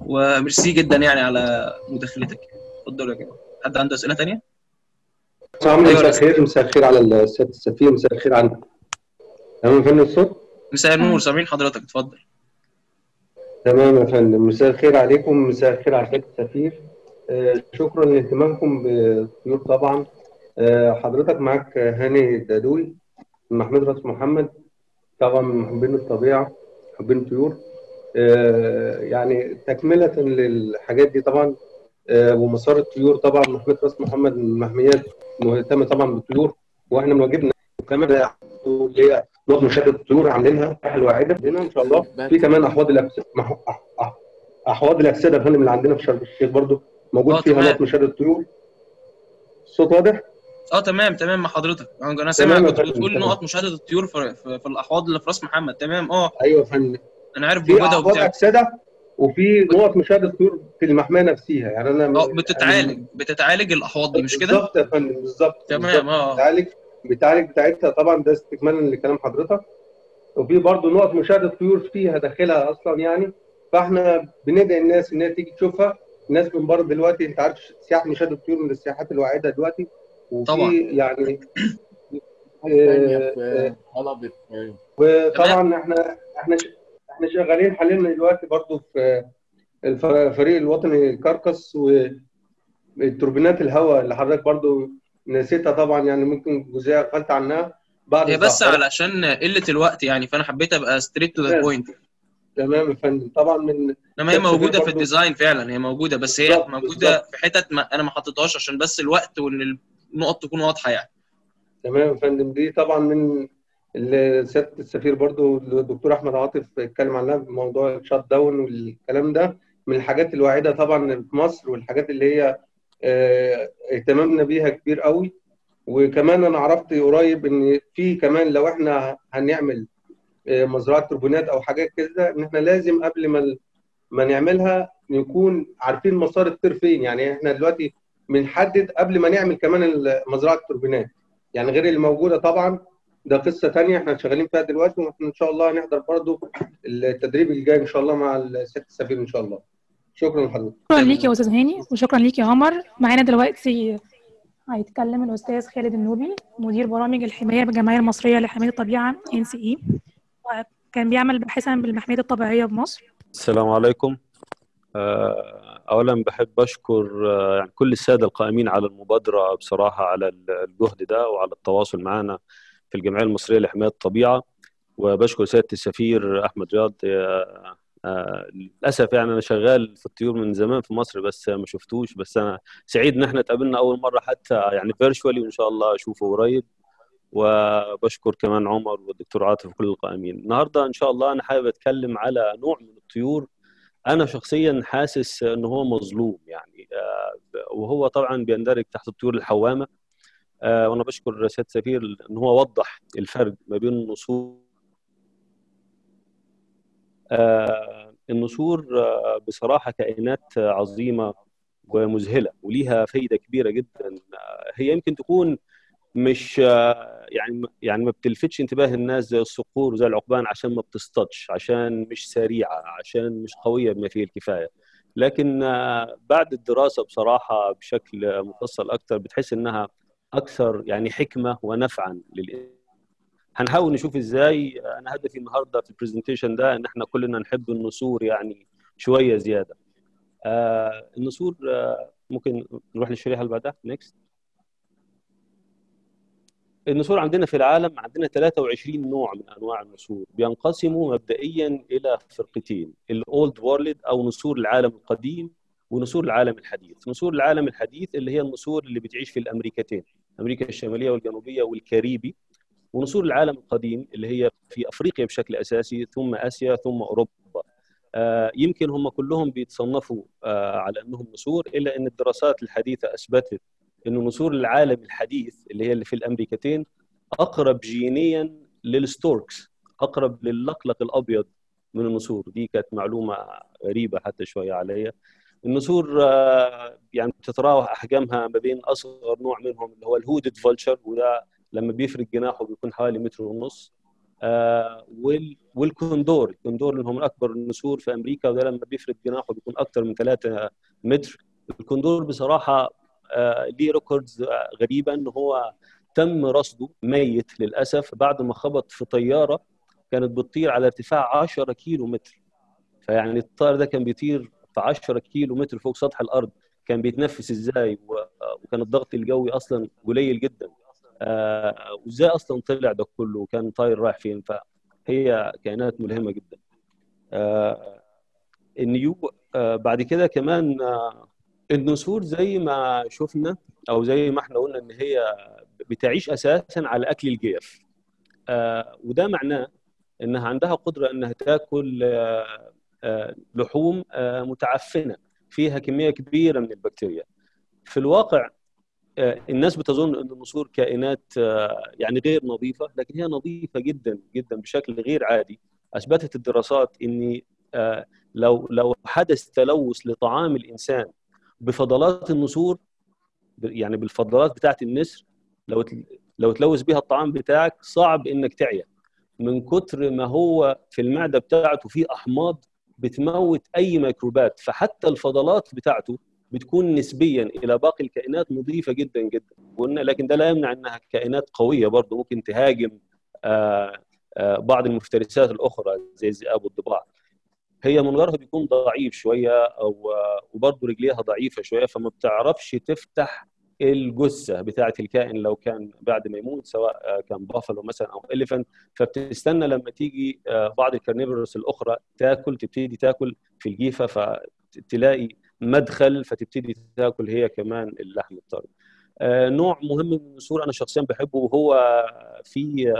وميرسي جدا يعني على مداخلتك. اتفضلوا يا جماعة. حد عنده أسئلة ثانية؟ مساء الخير مساء الخير على سياده السفير مساء الخير على تمام فندم الصوت؟ مساء النور سامعين حضرتك. اتفضل. تمام يا فندم. مساء الخير عليكم مساء الخير على سياده السفير. آه شكرا لاهتمامكم بالطيور طبعا. آه حضرتك معاك هاني الدادوي من محمد راس محمد طبعا من محبين الطبيعة محبين الطيور. آه يعني تكملة للحاجات دي طبعا ومسار الطيور طبعا محمد راس محمد من المحميات مهتمه طبعا بالطيور وإحنا من واجبنا كمان اللي هي نقط مشاهده الطيور عاملينها حلوة واعده هنا إن شاء الله في كمان أحواض الأكسدة أحواض الأكسدة يا فندم اللي عندنا في شرم الشيخ برضو موجود فيها نقط مشاهده الطيور. الصوت واضح؟ آه تمام تمام مع حضرتك. أنا سامع كنت بتقول نقط مشاهدة الطيور في, في, في الأحواض اللي في راس محمد. تمام آه. أيوه يا فندم. أنا عارف في أحواض اكسده وفي نقط مشاهدة الطيور في المحمية نفسها يعني أنا آه بتتعالج يعني بتتعالج الأحواض دي مش كده؟ بالظبط يا فندم بالظبط تمام آه. بتعالج بتعالج بتاعتها. طبعا ده استكمالا لكلام حضرتك. وفي برضه نقط مشاهدة الطيور فيها داخلها أصلا يعني. فإحنا بندعي الناس إن هي تيجي تشوفها. الناس من بره دلوقتي أنت عارف سياحة مشاهدة الطيور من السياحات الواعدة دلوقتي. طبعا. يعني وطبعا إحنا إحنا إحنا شغالين حاليا دلوقتي برضه في الفريق الوطني الكركس والتوربينات الهواء اللي حضرتك برضه نسيتها طبعا يعني ممكن جزئية غفلت عنها بعد هي بس علشان قلة الوقت يعني فأنا حبيت أبقى straight to the point تمام يا فندم. طبعا من إنما هي موجودة في ال design فعلا هي موجودة بس هي موجودة بالزبط. في حتت ما أنا ما حطيتهاش عشان بس الوقت وان النقط تكون واضحة يعني. تمام يا فندم. دي طبعا من سياده السفير برضو الدكتور أحمد عاطف اتكلم عنها بموضوع ال shutdown والكلام ده. من الحاجات الواعدة طبعا في مصر والحاجات اللي هي آه اهتمامنا بيها كبير قوي. وكمان أنا عرفت قريب إن في كمان لو إحنا هنعمل آه مزرعة توربينات أو حاجات كده إن إحنا لازم قبل ما ما نعملها نكون عارفين مسار الطير فين. يعني إحنا دلوقتي بنحدد قبل ما نعمل كمان مزرعه التوربينات. يعني غير اللي موجوده طبعا ده قصة ثانية إحنا شغالين فيها دلوقتي وإحنا إن شاء الله هنحضر برضو التدريب الجاي إن شاء الله مع السيد السفير إن شاء الله. شكرا لحضرتك. شكرا ليك يا أستاذ هاني وشكرا ليك يا عمر. معانا دلوقتي هيتكلم الأستاذ خالد النوبي مدير برامج الحماية بالجمعيه المصرية لحماية الطبيعة NCE وكان بيعمل باحثا بالمحمية الطبيعية بمصر. السلام عليكم. اولا بحب أشكر يعني كل السادة القائمين على المبادرة بصراحة على الجهد ده وعلى التواصل معنا في الجمعية المصرية لحماية الطبيعة. وبشكر سيادة السفير أحمد رياض للأسف يعني أنا شغال في الطيور من زمان في مصر بس ما شفتوش. بس أنا سعيد إن إحنا اتقابلنا أول مرة حتى يعني فيرشوالي وإن شاء الله أشوفه قريب. وبشكر كمان عمر والدكتور عاطف وكل القائمين. النهارده إن شاء الله أنا حابب أتكلم على نوع من الطيور أنا شخصيا حاسس إن هو مظلوم يعني وهو طبعا بيندرج تحت الطيور الحوامة وأنا بشكر سياده سفير إن هو وضح الفرق ما بين النسور النسور بصراحة كائنات عظيمة ومذهلة وليها فايدة كبيرة جدا هي يمكن تكون مش يعني يعني ما بتلفتش انتباه الناس زي الصقور وزي العقبان عشان ما بتصطادش عشان مش سريعة عشان مش قوية بما فيه الكفاية. لكن بعد الدراسة بصراحة بشكل مفصل أكثر بتحس إنها أكثر يعني حكمة ونفعا لل هنحاول نشوف إزاي أنا هدفي النهارده في ال presentation ده إن إحنا كلنا نحب النسور يعني شوية زيادة. آه النسور آه ممكن نروح للشريحه اللي بعدها next النسور عندنا في العالم عندنا 23 نوع من أنواع النسور بينقسموا مبدئيا إلى فرقتين ال Old World أو نسور العالم القديم ونسور العالم الحديث. نسور العالم الحديث اللي هي النسور اللي بتعيش في الأمريكتين أمريكا الشمالية والجنوبية والكاريبي ونسور العالم القديم اللي هي في أفريقيا بشكل أساسي ثم آسيا ثم أوروبا. آه يمكن هم كلهم بيتصنفوا آه على أنهم نسور إلا إن الدراسات الحديثة أثبتت إنه نسور العالم الحديث اللي هي اللي في الأمريكتين أقرب جينيا لل storks أقرب للقلق الأبيض من النسور دي كانت معلومة غريبة حتى شوية عليا. النسور يعني بتتراوح أحجامها ما بين أصغر نوع منهم اللي هو ال hooded vulture وده لما بيفرد جناحه بيكون حوالي متر ونص. والكوندور. الكوندور اللي هو من اكبر النسور في أمريكا وده لما بيفرد جناحه بيكون أكثر من 3 متر. الكوندور بصراحة ليه records غريبه ان هو تم رصده ميت للأسف. بعد ما خبط في طيارة كانت بتطير على ارتفاع 10 كيلو متر فيعني الطائر ده كان بيطير في 10 كيلو متر فوق سطح الأرض. كان بيتنفس إزاي؟ وكان الضغط الجوي أصلا قليل جدا. آه وإزاي أصلا طلع ده كله؟ وكان طاير رايح فين؟ فهي كائنات ملهمة جدا. آه النيو آه بعد كده كمان آه النسور زي ما شفنا أو زي ما إحنا قلنا إن هي بتعيش أساسا على أكل الجيف. آه وده معناه إنها عندها قدرة إنها تاكل آه آه لحوم متعفنة فيها كمية كبيرة من البكتيريا. في الواقع الناس بتظن إن النسور كائنات يعني غير نظيفة لكن هي نظيفة جدا جدا بشكل غير عادي. أثبتت الدراسات ان لو لو حدث تلوث لطعام الإنسان بفضلات النسور يعني بالفضلات بتاعت النسر لو لو تلوث بيها الطعام بتاعك صعب إنك تعيا من كتر ما هو في المعدة بتاعته فيه أحماض بتموت أي ميكروبات فحتى الفضلات بتاعته بتكون نسبيا إلى باقي الكائنات نظيفة جدا جدا. قلنا لكن ده لا يمنع إنها كائنات قوية برضه ممكن تهاجم آآ آآ بعض المفترسات الأخرى زي الذئاب والضباع. هي منظرها بيكون ضعيف شوية أو وبرضه رجليها ضعيفة شوية فما بتعرفش تفتح الجثة بتاعه الكائن لو كان بعد ما يموت سواء كان بافلو مثلا أو elephant فبتستنى لما تيجي بعض ال carnivores الأخرى تاكل تبتدي تاكل في الجيفة فتلاقي مدخل فتبتدي تاكل هي كمان اللحم الطري. نوع مهم من النسور أنا شخصيا بحبه وهو في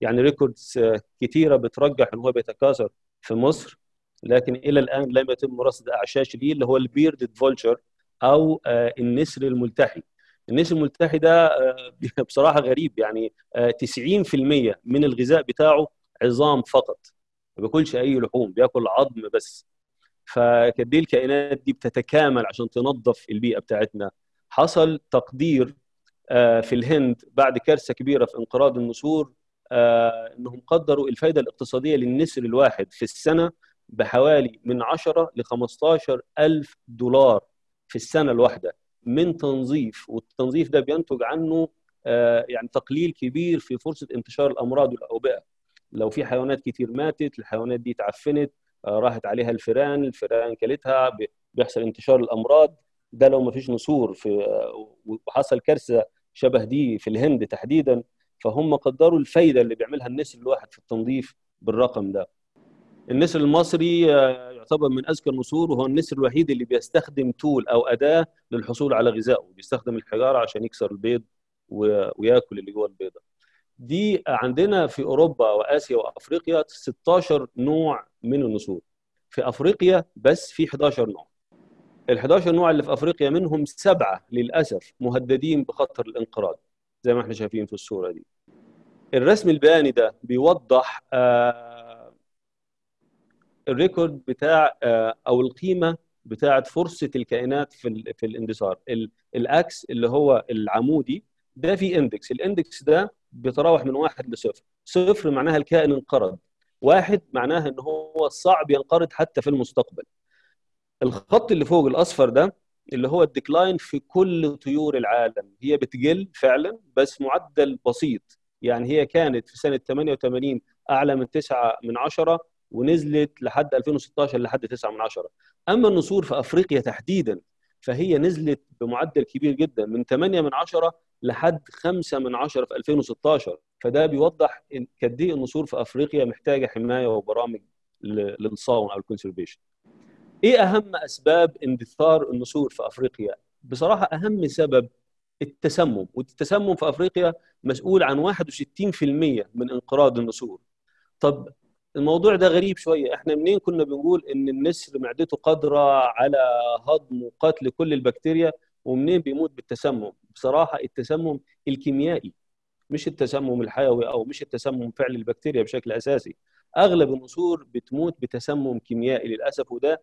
يعني records كثيره بترجح إن هو بيتكاثر في مصر لكن إلى الآن لم يتم رصد أعشاش ليه اللي هو ال bearded vulture أو النسر الملتحي. النسر الملتحي ده *laughs* بصراحة غريب يعني 90% من الغذاء بتاعه عظام فقط ما بياكلش أي لحوم بياكل عظم بس. فكده الكائنات دي بتتكامل عشان تنظف البيئة بتاعتنا. حصل تقدير في الهند بعد كارثة كبيرة في انقراض النسور إنهم قدروا الفائده الاقتصادية للنسر الواحد في السنة بحوالي من 10 ل 15 ألف دولار في السنة الواحدة من تنظيف والتنظيف ده بينتج عنه يعني تقليل كبير في فرصة انتشار الأمراض والأوبئة. لو في حيوانات كتير ماتت الحيوانات دي اتعفنت راحت عليها الفئران الفئران كلتها بيحصل انتشار الأمراض. ده لو ما فيش نسور في وحصل كارثة شبه دي في الهند تحديدا فهم قدروا الفايدة اللي بيعملها النسر الواحد في التنظيف بالرقم ده. النسر المصري يعتبر من أذكى النسور وهو النسر الوحيد اللي بيستخدم تول أو أداة للحصول على غذائه. بيستخدم الحجارة عشان يكسر البيض وياكل اللي جوه البيضة. دي عندنا في أوروبا وآسيا وأفريقيا 16 نوع من النسور. في أفريقيا بس في 11 نوع. ال 11 نوع اللي في أفريقيا منهم سبعة للأسف مهددين بخطر الانقراض زي ما إحنا شايفين في الصورة دي. الرسم البياني ده بيوضح آه ال record بتاع آه أو القيمة بتاعة فرصة الكائنات في في الاندثار ال x اللي هو العمودي ده في index. ال index ده بيتراوح من واحد لصفر. صفر معناها الكائن انقرض. واحد معناها إن هو صعب ينقرض حتى في المستقبل. الخط اللي فوق الأصفر ده اللي هو الديكلاين في كل طيور العالم. هي بتقل فعلا بس معدل بسيط. يعني هي كانت في سنة 88 أعلى من 9 من 10 ونزلت لحد 2016 لحد 9 من 10 أما النسور في أفريقيا تحديدا فهي نزلت بمعدل كبير جدا من 8 من 10 لحد 5 من 10 في 2016 فده بيوضح قد إيه النسور في أفريقيا محتاجة حماية وبرامج للصون أو ال conservation. إيه أهم أسباب اندثار النسور في أفريقيا؟ بصراحة أهم سبب التسمم والتسمم في أفريقيا مسؤول عن 61% من انقراض النسور. طب الموضوع ده غريب شوية. إحنا منين كنا بنقول إن النسر معدته قادرة على هضم وقتل كل البكتيريا ومنين بيموت بالتسمم؟ بصراحة التسمم الكيميائي مش التسمم الحيوي أو مش التسمم فعل البكتيريا بشكل أساسي. أغلب النسور بتموت بتسمم كيميائي للأسف وده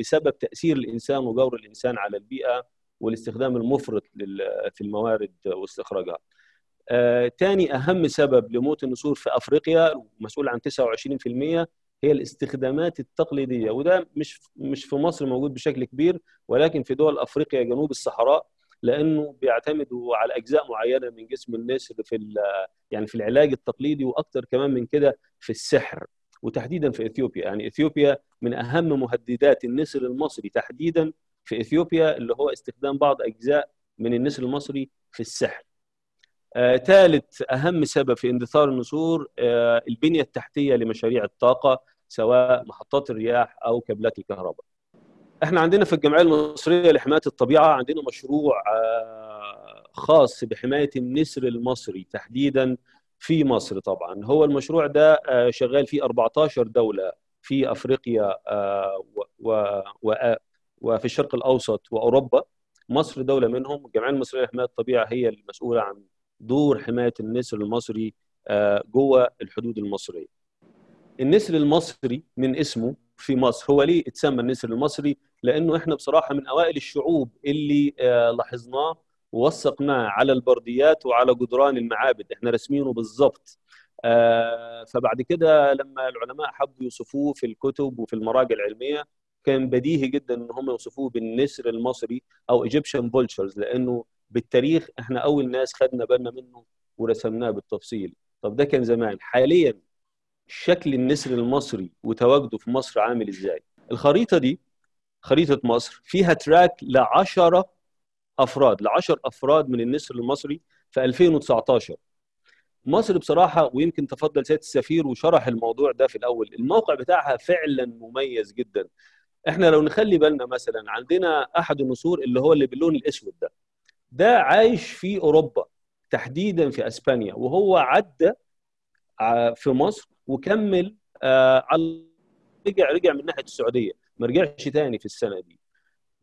بسبب تأثير الإنسان وجور الإنسان على البيئة والاستخدام المفرط في الموارد واستخراجها. آه، تاني أهم سبب لموت النسور في أفريقيا مسؤول عن 29% هي الاستخدامات التقليدية. وده مش مش في مصر موجود بشكل كبير ولكن في دول أفريقيا جنوب الصحراء لأنه بيعتمدوا على أجزاء معينة من جسم النسر في يعني في العلاج التقليدي وأكثر كمان من كده في السحر وتحديدا في إثيوبيا. يعني إثيوبيا من أهم مهددات النسر المصري تحديدا في إثيوبيا اللي هو استخدام بعض أجزاء من النسر المصري في السحر. ثالث آه، أهم سبب في اندثار النسور آه، البنية التحتية لمشاريع الطاقة سواء محطات الرياح أو كابلات الكهرباء. إحنا عندنا في الجمعية المصرية لحماية الطبيعة عندنا مشروع آه، خاص بحماية النسر المصري تحديدا في مصر طبعا هو المشروع ده شغال في 14 دولة في أفريقيا وفي الشرق الأوسط وأوروبا مصر دولة منهم الجمعية المصرية لحماية الطبيعة هي المسؤولة عن دور حماية النسر المصري آه، جوه الحدود المصرية. النسر المصري من اسمه في مصر هو ليه اتسمى النسر المصري؟ لأنه إحنا بصراحة من أوائل الشعوب اللي آه، لاحظناه ووثقناه على البرديات وعلى جدران المعابد، إحنا رسمينه بالظبط. آه، فبعد كده لما العلماء حبوا يوصفوه في الكتب وفي المراجع العلمية كان بديهي جدا إن هم يوصفوه بالنسر المصري أو ايجيبشن بولشرز لأنه بالتاريخ إحنا اول ناس خدنا بالنا منه ورسمناه بالتفصيل. طب ده كان زمان. حاليا شكل النسر المصري وتواجده في مصر عامل إزاي؟ الخريطة دي خريطة مصر فيها تراك ل 10 أفراد ل 10 أفراد من النسر المصري في 2019 مصر بصراحة ويمكن تفضل سيادة السفير وشرح الموضوع ده في الأول الموقع بتاعها فعلا مميز جدا. إحنا لو نخلي بالنا مثلا عندنا أحد النسور اللي هو اللي باللون الأسود ده. ده عايش في أوروبا تحديدا في أسبانيا وهو عدى في مصر وكمل آه، على رجع رجع من ناحية السعودية ما رجعش تاني في السنة دي.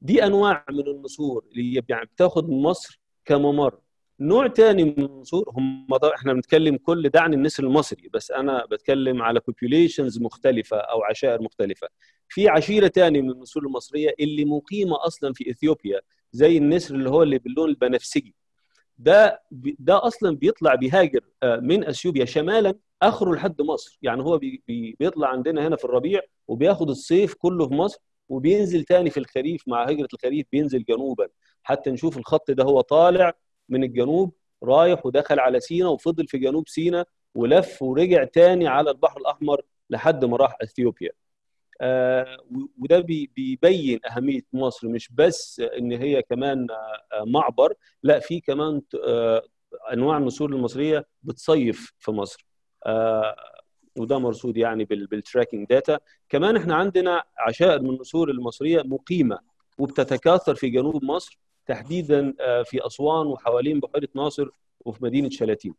دي أنواع من النسور اللي يعني بتاخد مصر كممر. نوع تاني من النسور هم إحنا بنتكلم كل ده عن النسر المصري بس أنا بتكلم على بوبوليشنز مختلفة أو عشائر مختلفة. في عشيرة تاني من النسور المصرية اللي مقيمة أصلا في إثيوبيا زي النسر اللي هو اللي باللون البنفسجي. ده ده أصلا بيطلع بيهاجر آه، من أثيوبيا شمالا آخره لحد مصر. يعني هو بي بيطلع عندنا هنا في الربيع وبياخد الصيف كله في مصر وبينزل تاني في الخريف مع هجرة الخريف بينزل جنوبا. حتى نشوف الخط ده هو طالع من الجنوب رايح ودخل على سينا وفضل في جنوب سينا ولف ورجع تاني على البحر الأحمر لحد ما راح أثيوبيا. وده بيبين أهمية مصر مش بس إن هي كمان آه، معبر لا في كمان آه، أنواع النسور المصرية بتصيف في مصر. وده مرصود يعني بال tracking data كمان إحنا عندنا عشائر من النسور المصرية مقيمة وبتتكاثر في جنوب مصر تحديدا في أسوان وحوالين بحيرة ناصر وفي مدينة شلاتين.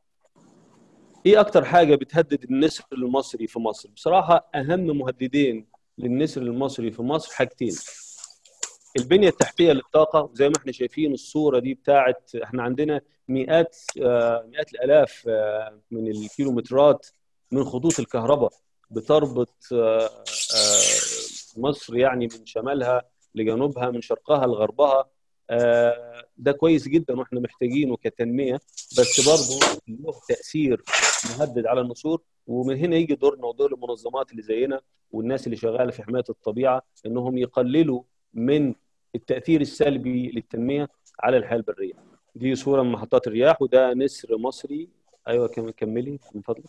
إيه أكتر حاجة بتهدد النسر المصري في مصر؟ بصراحة أهم مهددين للنسر المصري في مصر حاجتين. البنية التحتية للطاقة زي ما إحنا شايفين الصورة دي بتاعت إحنا عندنا مئات آه، مئات الآلاف آه، من الكيلومترات من خطوط الكهرباء بتربط آه، مصر يعني من شمالها لجنوبها من شرقها لغربها. ده كويس جدا وإحنا محتاجينه كتنمية بس برضه له تأثير مهدد على النسور ومن هنا يجي دورنا ودور المنظمات اللي زينا والناس اللي شغالة في حماية الطبيعة إنهم يقللوا من التأثير السلبي للتنمية على الحياة البرية. دي صورة من محطات الرياح وده نسر مصري أيوه كملي من فضلك.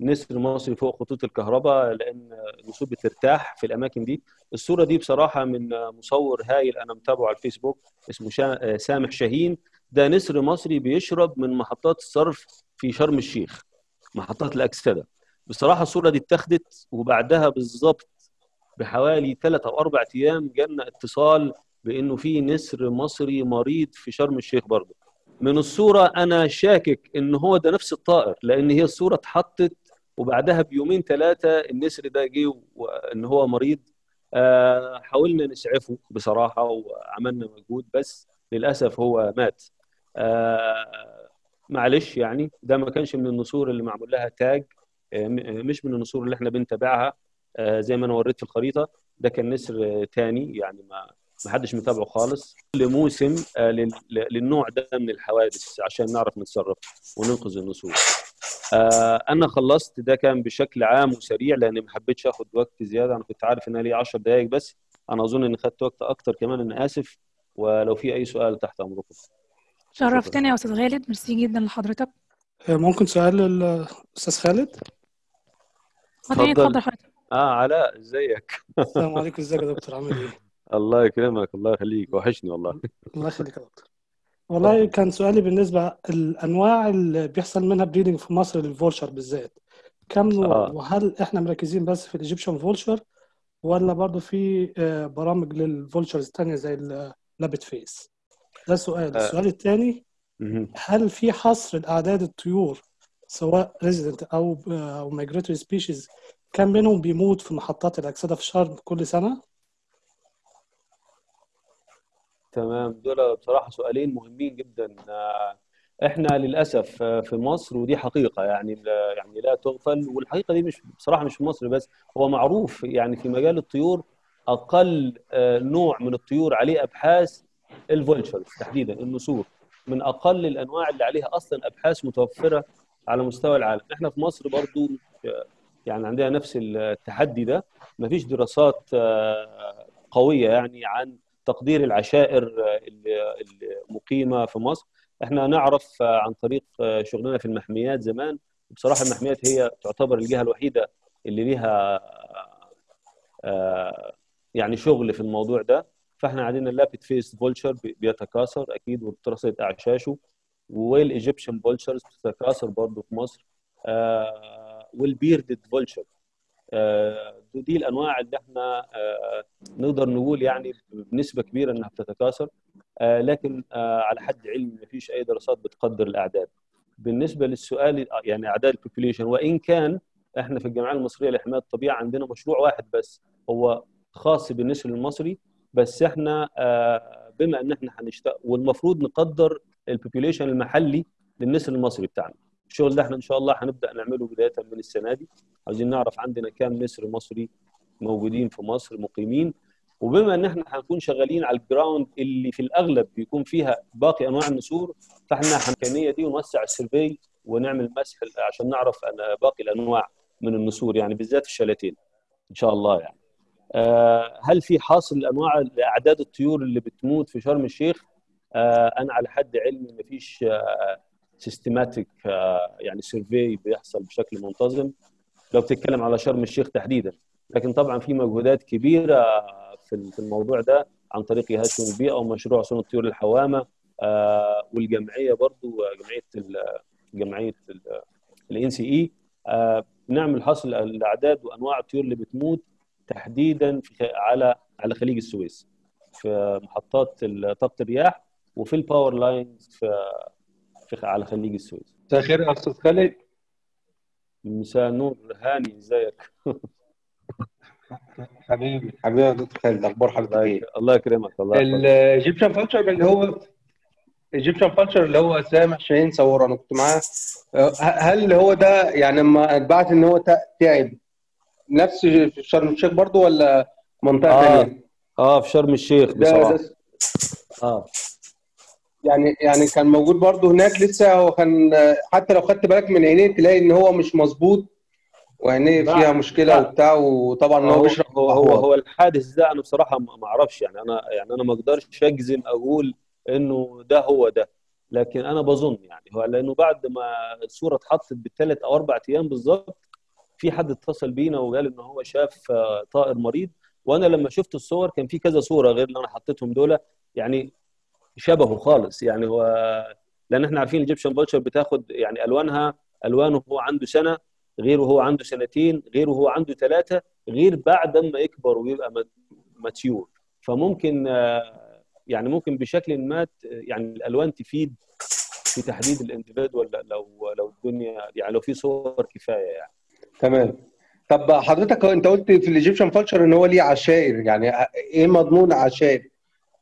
نسر مصري فوق خطوط الكهرباء لأن النسور بترتاح في الأماكن دي. الصورة دي بصراحة من مصور هايل أنا متابعه على الفيسبوك اسمه شا... سامح شاهين. ده نسر مصري بيشرب من محطات الصرف في شرم الشيخ محطات الأكسدة. بصراحة الصورة دي اتاخدت وبعدها بالظبط بحوالي ثلاث أو أربع أيام جالنا اتصال بإنه في نسر مصري مريض في شرم الشيخ برضه. من الصورة أنا شاكك إن هو ده نفس الطائر لأن هي الصورة اتحطت وبعدها بيومين ثلاثة النسر ده جه ان هو مريض. آه حاولنا نسعفه بصراحة وعملنا مجهود بس للأسف هو مات. آه معلش يعني ده ما كانش من النسور اللي معمول لها تاج آه مش من النسور اللي إحنا بنتابعها زي ما أنا وريت في الخريطة. ده كان نسر تاني يعني ما ما حدش متابعه خالص. كل موسم آه للنوع ده من الحوادث عشان نعرف نتصرف وننقذ النسور آه أنا خلصت ده كان بشكل عام وسريع لأني ما حبيتش آخد وقت زيادة. أنا كنت عارف إن لي 10 دقائق بس. أنا أظن إني خدت وقت أكتر كمان أنا آسف. ولو في أي سؤال تحت أمركم. شرفتني يا أستاذ خالد ميرسي جدا لحضرتك. ممكن سؤال للأستاذ خالد؟ اتفضل. اتفضل. حضرتك. آه علاء إزيك؟ السلام عليكم. إزيك يا دكتور؟ عامل إيه؟ الله يكرمك الله يخليك. وحشني والله. الله يخليك يا دكتور. والله كان سؤالي بالنسبة الأنواع اللي بيحصل منها breeding في مصر لل vulture بالذات. كم نوع آه. وهل إحنا مركزين بس في ال Egyptian vulture ولا برضه في برامج لل vultures الثانية زي ال lappet-faced ده سؤال. آه. السؤال الثاني. هل في حصر لأعداد الطيور سواء resident أو أو migratory species كم منهم بيموت في محطات الاكسده في شرم كل سنة؟ تمام. دول بصراحة سؤالين مهمين جدا. إحنا للأسف في مصر ودي حقيقة يعني يعني لا تغفل والحقيقة دي مش بصراحة مش في مصر بس. هو معروف يعني في مجال الطيور أقل نوع من الطيور عليه أبحاث الفولتشرز تحديدا النسور. من أقل الأنواع اللي عليها أصلا أبحاث متوفرة على مستوى العالم. إحنا في مصر برضو يعني عندنا نفس التحدي ده. مفيش دراسات قوية يعني عن تقدير العشائر المقيمه في مصر. إحنا نعرف عن طريق شغلنا في المحميات زمان. بصراحة المحميات هي تعتبر الجهة الوحيدة اللي ليها يعني شغل في الموضوع ده. فاحنا عندنا ال lappet-faced vulture بيتكاثر أكيد وبترصد أعشاشه. وال Egyptian vultures بتتكاثر برضه في مصر. وال bearded vulture دي الأنواع اللي إحنا نقدر نقول يعني بنسبة كبيرة إنها بتتكاثر لكن على حد علمي ما فيش أي دراسات بتقدر الأعداد. بالنسبة للسؤال يعني أعداد ال population وإن كان إحنا في الجمعيه المصرية لحماية الطبيعة عندنا مشروع واحد بس هو خاص بالنسر المصري بس إحنا بما إن إحنا هنشتغل والمفروض نقدر ال population المحلي للنسر المصري بتاعنا. الشغل ده إحنا إن شاء الله هنبدأ نعمله بداية من السنة دي. عايزين نعرف عندنا كام نسر مصري موجودين في مصر مقيمين. وبما إن إحنا هنكون شغالين على ال ground اللي في الأغلب بيكون فيها باقي أنواع النسور فاحنا الامكانيه دي ونوسع ال survey ونعمل مسح عشان نعرف أنا باقي الأنواع من النسور يعني بالذات الشلاتين. إن شاء الله يعني. آه هل في حصر لأنواع اعداد الطيور اللي بتموت في شرم الشيخ؟ آه أنا على حد علمي ما فيش آه systematic يعني survey بيحصل بشكل منتظم. لو بتتكلم على شرم الشيخ تحديدا. لكن طبعا في مجهودات كبيرة في الموضوع ده عن طريق شؤون البيئة ومشروع صون الطيور الحوامة والجمعية برضو جمعية جمعية ال NCE بنعمل حصر الأعداد وأنواع الطيور اللي بتموت تحديدا في على على خليج السويس في محطات طاقه الرياح وفي ال power lines في في على خليج السويس. مساء الخير يا أستاذ خالد؟ مساء النور هاني إزيك؟ حبيبي حبيبي يا دكتور خالد أخبار حضرتك إيه؟ الله يكرمك الله يكرمك ال Egyptian vulture اللي هو Egyptian vulture اللي هو سامح شاهين صوره أنا كنت معاه. هل هو ده يعني لما اتبعت إن هو تعب نفس في شرم الشيخ برضو ولا منطقة آه. ثانية؟ آه في شرم الشيخ بصراحة. ده آه. يعني يعني كان موجود برضه هناك لسه هو كان حتى لو خدت بالك من عينيه تلاقي إن هو مش مظبوط وعينيه فيها مشكلة وبتاع وطبعا هو بيشرب هو هو, هو الحادث ده أنا بصراحة ما أعرفش يعني أنا يعني أنا ما أقدرش أجزم أقول إنه ده هو ده لكن أنا بظن يعني هو لأنه بعد ما الصورة اتحطت بالثلاث أو أربع أيام بالظبط في حد اتصل بينا وقال إن هو شاف طائر مريض وأنا لما شفت الصور كان في كذا صورة غير اللي أنا حطيتهم دول يعني شبهه خالص. يعني هو لأن إحنا عارفين ال Egyptian vulture بتاخد يعني ألوانها ألوانه هو عنده سنة غير وهو عنده سنتين غير وهو عنده ثلاثة غير بعد ما يكبر ويبقى mature فممكن يعني ممكن بشكل ما يعني الألوان تفيد في تحديد ال individual لو لو الدنيا يعني لو في صور كفاية يعني. تمام. طب حضرتك انت قلت في ال Egyptian vulture إن هو ليه عشائر يعني إيه مضمون عشائر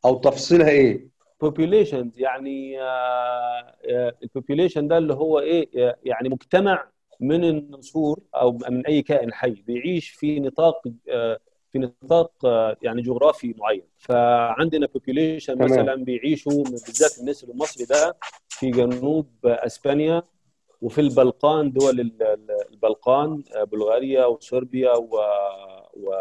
أو تفصيلها إيه؟ Populations يعني ال population ده اللي هو إيه يعني مجتمع من النسور أو من أي كائن حي بيعيش في نطاق في نطاق يعني جغرافي معين. فعندنا population مثلا بيعيشوا بالذات النسر المصري ده في جنوب إسبانيا وفي البلقان دول البلقان بلغاريا وصربيا و, و...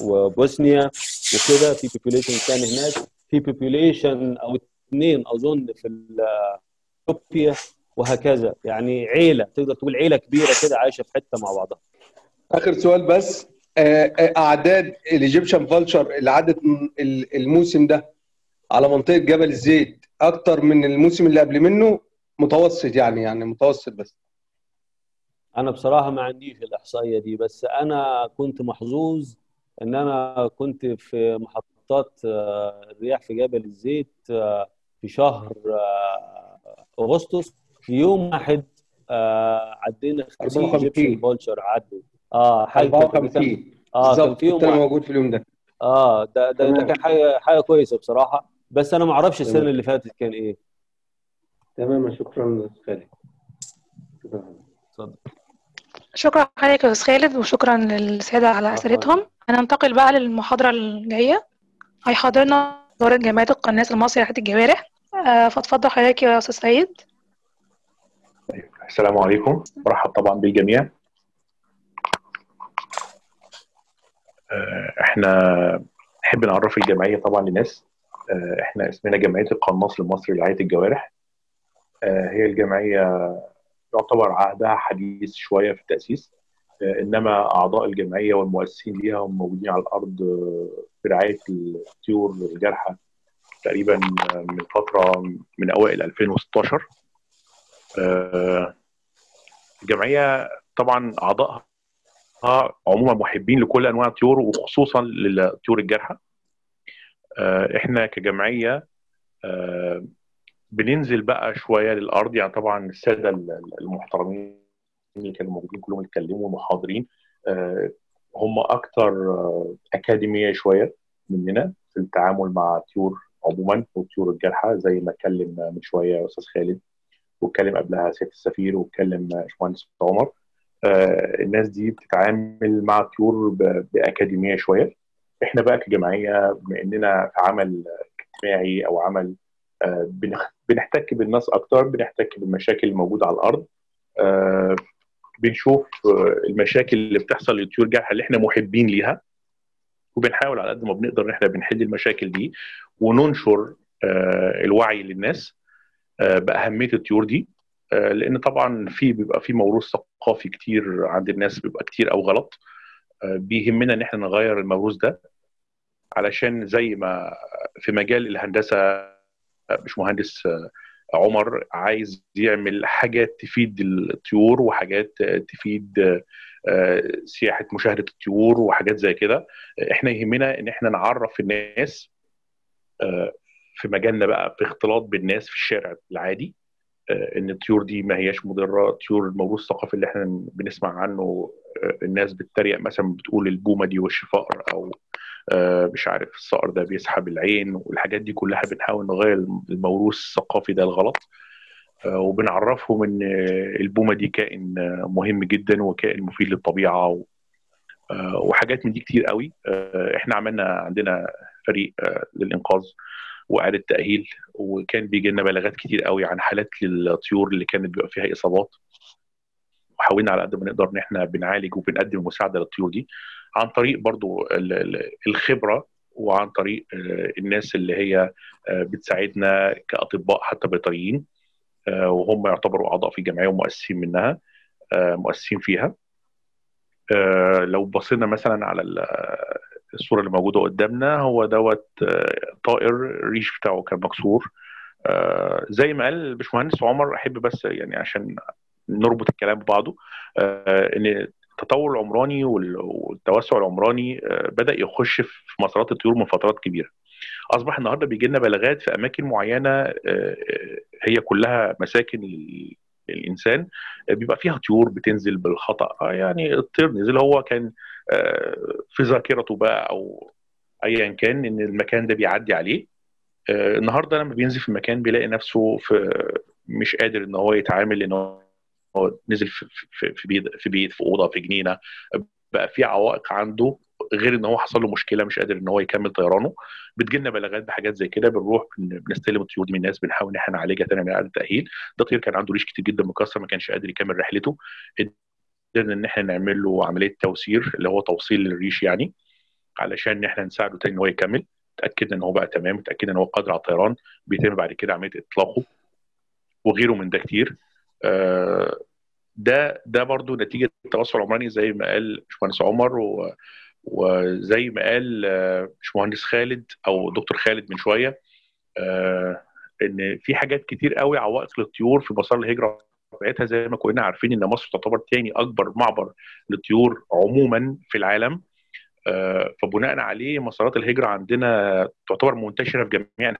وبوسنيا وكده في population كان هناك. في population أو اثنين أظن في اثيوبيا وهكذا. يعني عيلة تقدر تقول عيلة كبيرة كده عايشة في حتة مع بعضها. آخر سؤال بس أعداد الايجيبشن vulture اللي عدت الموسم ده على منطقة جبل الزيت أكتر من الموسم اللي قبل منه؟ متوسط يعني يعني متوسط بس. أنا بصراحة ما عنديش الإحصائية دي بس أنا كنت محظوظ إن أنا كنت في محطات الرياح في جبل الزيت في شهر أغسطس في يوم واحد عدينا 50 Egyptian vulture عدوا. آه حاجة 54 آه كان في يوم موجود في اليوم ده. آه ده ده, ده كان حاجة حاجة كويسة بصراحة. بس أنا ما أعرفش السنة اللي فاتت كان إيه. تمام شكرا خالد. اتفضل. شكرا حضرتك يا أستاذ خالد وشكرا للساده على أسئلتهم. هننتقل بقى للمحاضرة الجاية. هيحاضرنا دورة جامعة القناص المصري لحياة الجوارح. آه فاتفضل حضرتك يا أستاذ سعيد. السلام عليكم. مرحب طبعا بالجميع. إحنا نحب نعرف الجمعية طبعا للناس. إحنا اسمنا جمعية القناص المصري لرعايه الجوارح. هي الجمعية يعتبر عهدها حديث شوية في التأسيس. إنما أعضاء الجمعية والمؤسسين ليها هم موجودين على الأرض في رعاية الطيور الجارحة تقريبا من فترة من أوائل 2016 الجمعية طبعا أعضائها عموما محبين لكل أنواع الطيور وخصوصا للطيور الجارحة. إحنا كجمعية بننزل بقى شوية للأرض. يعني طبعا السادة المحترمين اللي كانوا موجودين كلهم اتكلموا محاضرين هم أكثر أكاديمية شوية مننا في التعامل مع الطيور عموما والطيور الجارحه زي ما اتكلم من شوية أستاذ خالد واتكلم قبلها سيادة السفير واتكلم باشمهندس عمر. آه الناس دي بتتعامل مع الطيور بأكاديمية شوية. إحنا بقى كجمعية بما إننا في عمل اجتماعي أو عمل آه بنحتك بالناس أكتر بنحتك بالمشاكل الموجودة على الأرض. آه بنشوف المشاكل اللي بتحصل للطيور الجارحه اللي إحنا محبين ليها وبنحاول على قد ما بنقدر إن إحنا بنحل المشاكل دي وننشر الوعي للناس بأهمية الطيور دي لأن طبعا في بيبقى في موروث ثقافي كتير عند الناس بيبقى كتير أو غلط بيهمنا إن إحنا نغير الموروث ده علشان زي ما في مجال الهندسة مش مهندس عمر عايز يعمل حاجات تفيد الطيور وحاجات تفيد سياحة مشاهدة الطيور وحاجات زي كده. إحنا يهمنا ان إحنا نعرف الناس في مجالنا بقى في اختلاط بالناس في الشارع العادي ان الطيور دي ما هياش مضرة طيور الموروث الثقافي اللي إحنا بنسمع عنه الناس بتتريق مثلا بتقول البومة دي وش فقر أو مش عارف الصقر ده بيسحب العين والحاجات دي كلها بنحاول نغير الموروث الثقافي ده الغلط. وبنعرفهم إن البومة دي كائن مهم جدا وكائن مفيد للطبيعة وحاجات من دي كتير قوي. إحنا عملنا عندنا فريق للإنقاذ وإعادة تأهيل وكان بيجي لنا بلاغات كتير قوي عن حالات للطيور اللي كانت بيبقى فيها إصابات. وحاولنا على قد ما نقدر إن إحنا بنعالج وبنقدم المساعدة للطيور دي. عن طريق برضو الخبرة وعن طريق الناس اللي هي بتساعدنا كأطباء حتى بيطريين وهم يعتبروا أعضاء في الجمعيه ومؤسسين منها مؤسسين فيها. لو بصينا مثلا على الصورة اللي موجودة قدامنا هو دوت طائر الريش بتاعه كان مكسور. زي ما قال الباشمهندس عمر أحب بس يعني عشان نربط الكلام ببعضه إن التطور العمراني والتوسع العمراني بدأ يخش في مسارات الطيور من فترات كبيرة. أصبح النهارده بيجي لنا بلاغات في أماكن معينة هي كلها مساكن للإنسان بيبقى فيها طيور بتنزل بالخطأ. يعني الطير نزل هو كان في ذاكرته بقى أو ايا كان إن المكان ده بيعدي عليه. النهارده لما بينزل في المكان بيلاقي نفسه في مش قادر إن هو يتعامل ان هو نزل في في في بيت في بيت في أوضة في جنينة بقى في عوائق عنده غير إن هو حصل له مشكلة مش قادر إن هو يكمل طيرانه. بتجي لنا بلاغات بحاجات زي كده بنروح بنستلم الطيور دي من الناس بنحاول إن إحنا نعالجها تاني من اعاده التأهيل. ده طير كان عنده ريش كتير جدا مكسر ما كانش قادر يكمل رحلته. قدرنا إن إحنا نعمل له عملية توسير اللي هو توصيل للريش يعني علشان إن إحنا نساعده تاني إن هو يكمل. اتأكدنا إن هو بقى تمام اتأكدنا إن هو قادر على الطيران. بيتم بعد كده عملية إطلاقه وغيره من ده كتير. ده ده برضو نتيجة التوسع العمراني زي ما قال باشمهندس عمر و وزي ما قال باشمهندس خالد أو دكتور خالد من شوية آه إن في حاجات كتير قوي عوائق للطيور في مسار الهجرة بتاعتها زي ما كلنا عارفين إن مصر تعتبر تاني أكبر معبر للطيور عموما في العالم آه فبناء عليه مسارات الهجرة عندنا تعتبر منتشرة في جميع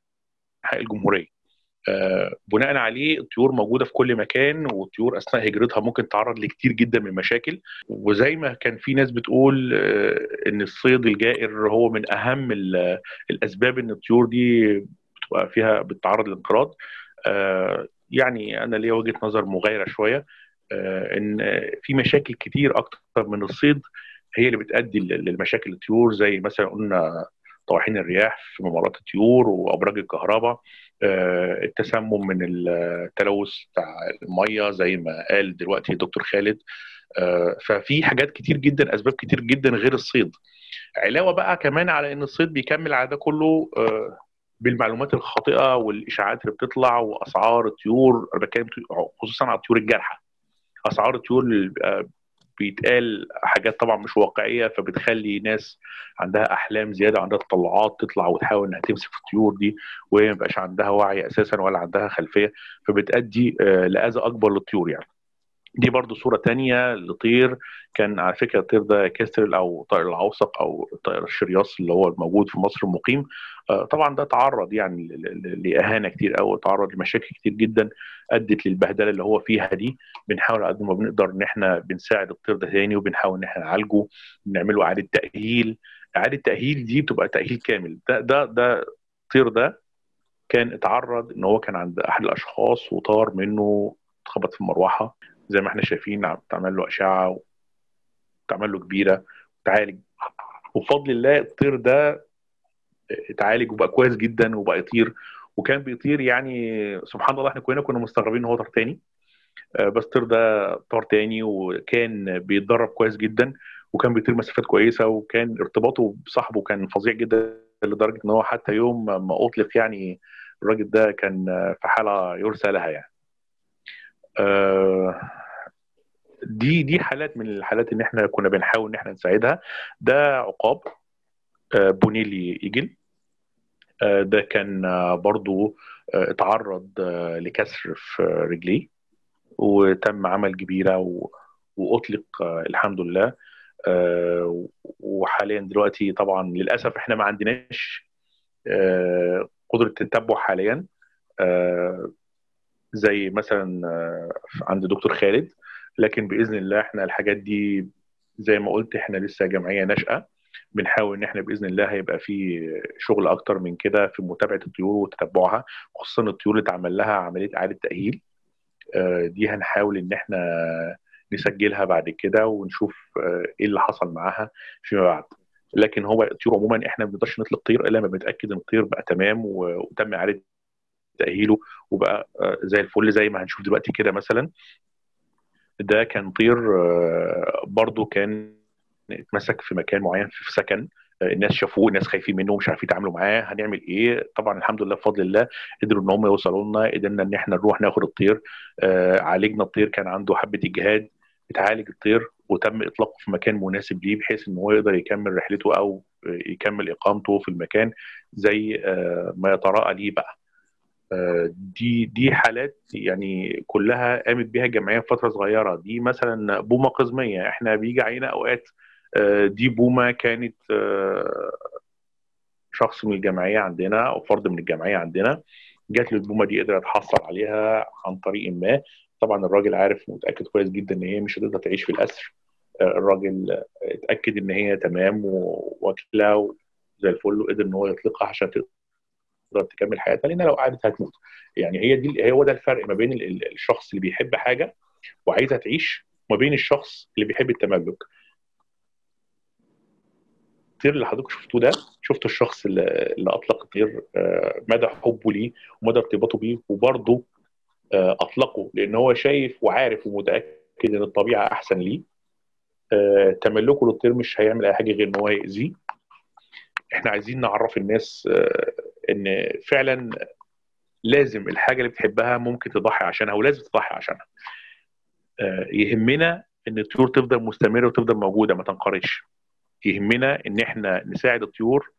أنحاء الجمهورية. آه بناء عليه الطيور موجودة في كل مكان والطيور أثناء هجرتها ممكن تتعرض لكتير جدا من المشاكل. وزي ما كان في ناس بتقول آه إن الصيد الجائر هو من أهم الأسباب إن الطيور دي بتبقى فيها بتتعرض للانقراض. آه يعني أنا ليا وجهة نظر مغايرة شوية إن في مشاكل كتير أكتر من الصيد هي اللي بتؤدي للمشاكل. الطيور زي مثلا قلنا طواحين الرياح في ممرات الطيور وأبراج الكهرباء التسمم من التلوث بتاع المية زي ما قال دلوقتي دكتور خالد ففي حاجات كتير جدا أسباب كتير جدا غير الصيد. علاوة بقى كمان على إن الصيد بيكمل على ده كله بالمعلومات الخاطئة والإشاعات اللي بتطلع وأسعار الطيور أنا بتكلم خصوصا على الطيور الجارحة. أسعار الطيور بيتقال حاجات طبعا مش واقعية فبتخلي ناس عندها أحلام زيادة عندها تطلعات تطلع وتحاول إنها تمسك في الطيور دي وهي ما عندها وعي أساسا ولا عندها خلفية فبتأدي لأذى أكبر للطيور يعني. دي برضو صورة تانية لطير. كان على فكرة الطير ده كاسترل أو طائر العوسق أو طائر الشرياص اللي هو الموجود في مصر المقيم. طبعا ده تعرض يعني لإهانة كتير أو تعرض لمشاكل كتير جدا أدت للبهدلة اللي هو فيها دي. بنحاول قد ما بنقدر إن إحنا بنساعد الطير ده تاني وبنحاول إن إحنا نعالجه بنعمله إعادة تأهيل. إعادة تأهيل دي بتبقى تأهيل كامل. ده ده ده الطير ده كان اتعرض إن هو كان عند أحد الأشخاص وطار منه اتخبط في المروحة زي ما إحنا شايفين تعمل له أشعة وتعمل له كبيرة وتعالج وبفضل الله الطير ده اتعالج وبقى كويس جدا وبقى يطير. وكان بيطير يعني سبحان الله إحنا كلنا كنا مستغربين إن هو طار تاني. بس الطير ده طار تاني وكان بيتدرب كويس جدا وكان بيطير مسافات كويسة وكان ارتباطه بصاحبه كان فظيع جدا لدرجة إن هو حتى يوم ما أطلق يعني الراجل ده كان في حالة يرثى لها يعني. آه دي دي حالات من الحالات ان إحنا كنا بنحاول إن إحنا نساعدها. ده عقاب آه بونيلي إيجل. آه ده كان برضو اتعرض لكسر في رجليه وتم عمل جبيره وأطلق الحمد لله. وحاليا دلوقتي طبعا للأسف إحنا ما عندناش قدرة التتبع حاليا. زي مثلا عند دكتور خالد. لكن بإذن الله إحنا الحاجات دي زي ما قلت إحنا لسه جمعية ناشئة. بنحاول إن إحنا بإذن الله هيبقى في شغل أكتر من كده في متابعة الطيور وتتبعها خصوصا الطيور اللي اتعمل لها عملية إعادة تأهيل. دي هنحاول إن إحنا نسجلها بعد كده ونشوف إيه اللي حصل معاها فيما بعد. لكن هو الطيور عموما إحنا ما بنقدرش نطلق طير إلا لما بنتأكد إن الطير بقى تمام وتم إعادة تأهيله وبقى زي الفل زي ما هنشوف دلوقتي كده مثلا. ده كان طير برضو كان اتمسك في مكان معين في سكن الناس شافوه الناس خايفين منه مش عارفين يتعاملوا معاه هنعمل إيه؟ طبعا الحمد لله بفضل الله قدروا إن هم يوصلوا لنا قدرنا إن إحنا نروح ناخد الطير عالجنا الطير كان عنده حبة إجهاد اتعالج الطير وتم إطلاقه في مكان مناسب ليه بحيث إن هو يقدر يكمل رحلته أو يكمل إقامته في المكان زي ما يتراءى ليه بقى. دي دي حالات يعني كلها قامت بها الجمعية في فترة صغيرة. دي مثلا بومة قزمية. إحنا بيجي علينا أوقات دي بومة كانت شخص من الجمعية عندنا أو فرد من الجمعية عندنا جات له البومة دي قدر يتحصل عليها عن طريق ما. طبعا الراجل عارف متاكد كويس جدا إن هي مش هتقدر تعيش في الأسر. الراجل اتأكد إن هي تمام واكله زي الفل وقدر إن هو يطلقها عشان تقدر تكمل حياتها لأن لو قعدت هتموت. يعني هي دي هو ده الفرق ما بين الشخص اللي بيحب حاجة وعايزها تعيش وما بين الشخص اللي بيحب التملك. الطير اللي حضرتك شفتوه ده شفتوا الشخص اللي, اللي أطلق الطير مدى حبه ليه ومدى ارتباطه بيه وبرضه أطلقه لأن هو شايف وعارف ومتأكد إن الطبيعة أحسن ليه. تملكه للطير مش هيعمل أي حاجة غير إن هو يأذيه. إحنا عايزين نعرف الناس إن فعلا لازم الحاجة اللي بتحبها ممكن تضحي عشانها ولازم تضحي عشانها. يهمنا إن الطيور تفضل مستمرة وتفضل موجودة ما تنقرضش يهمنا إن إحنا نساعد الطيور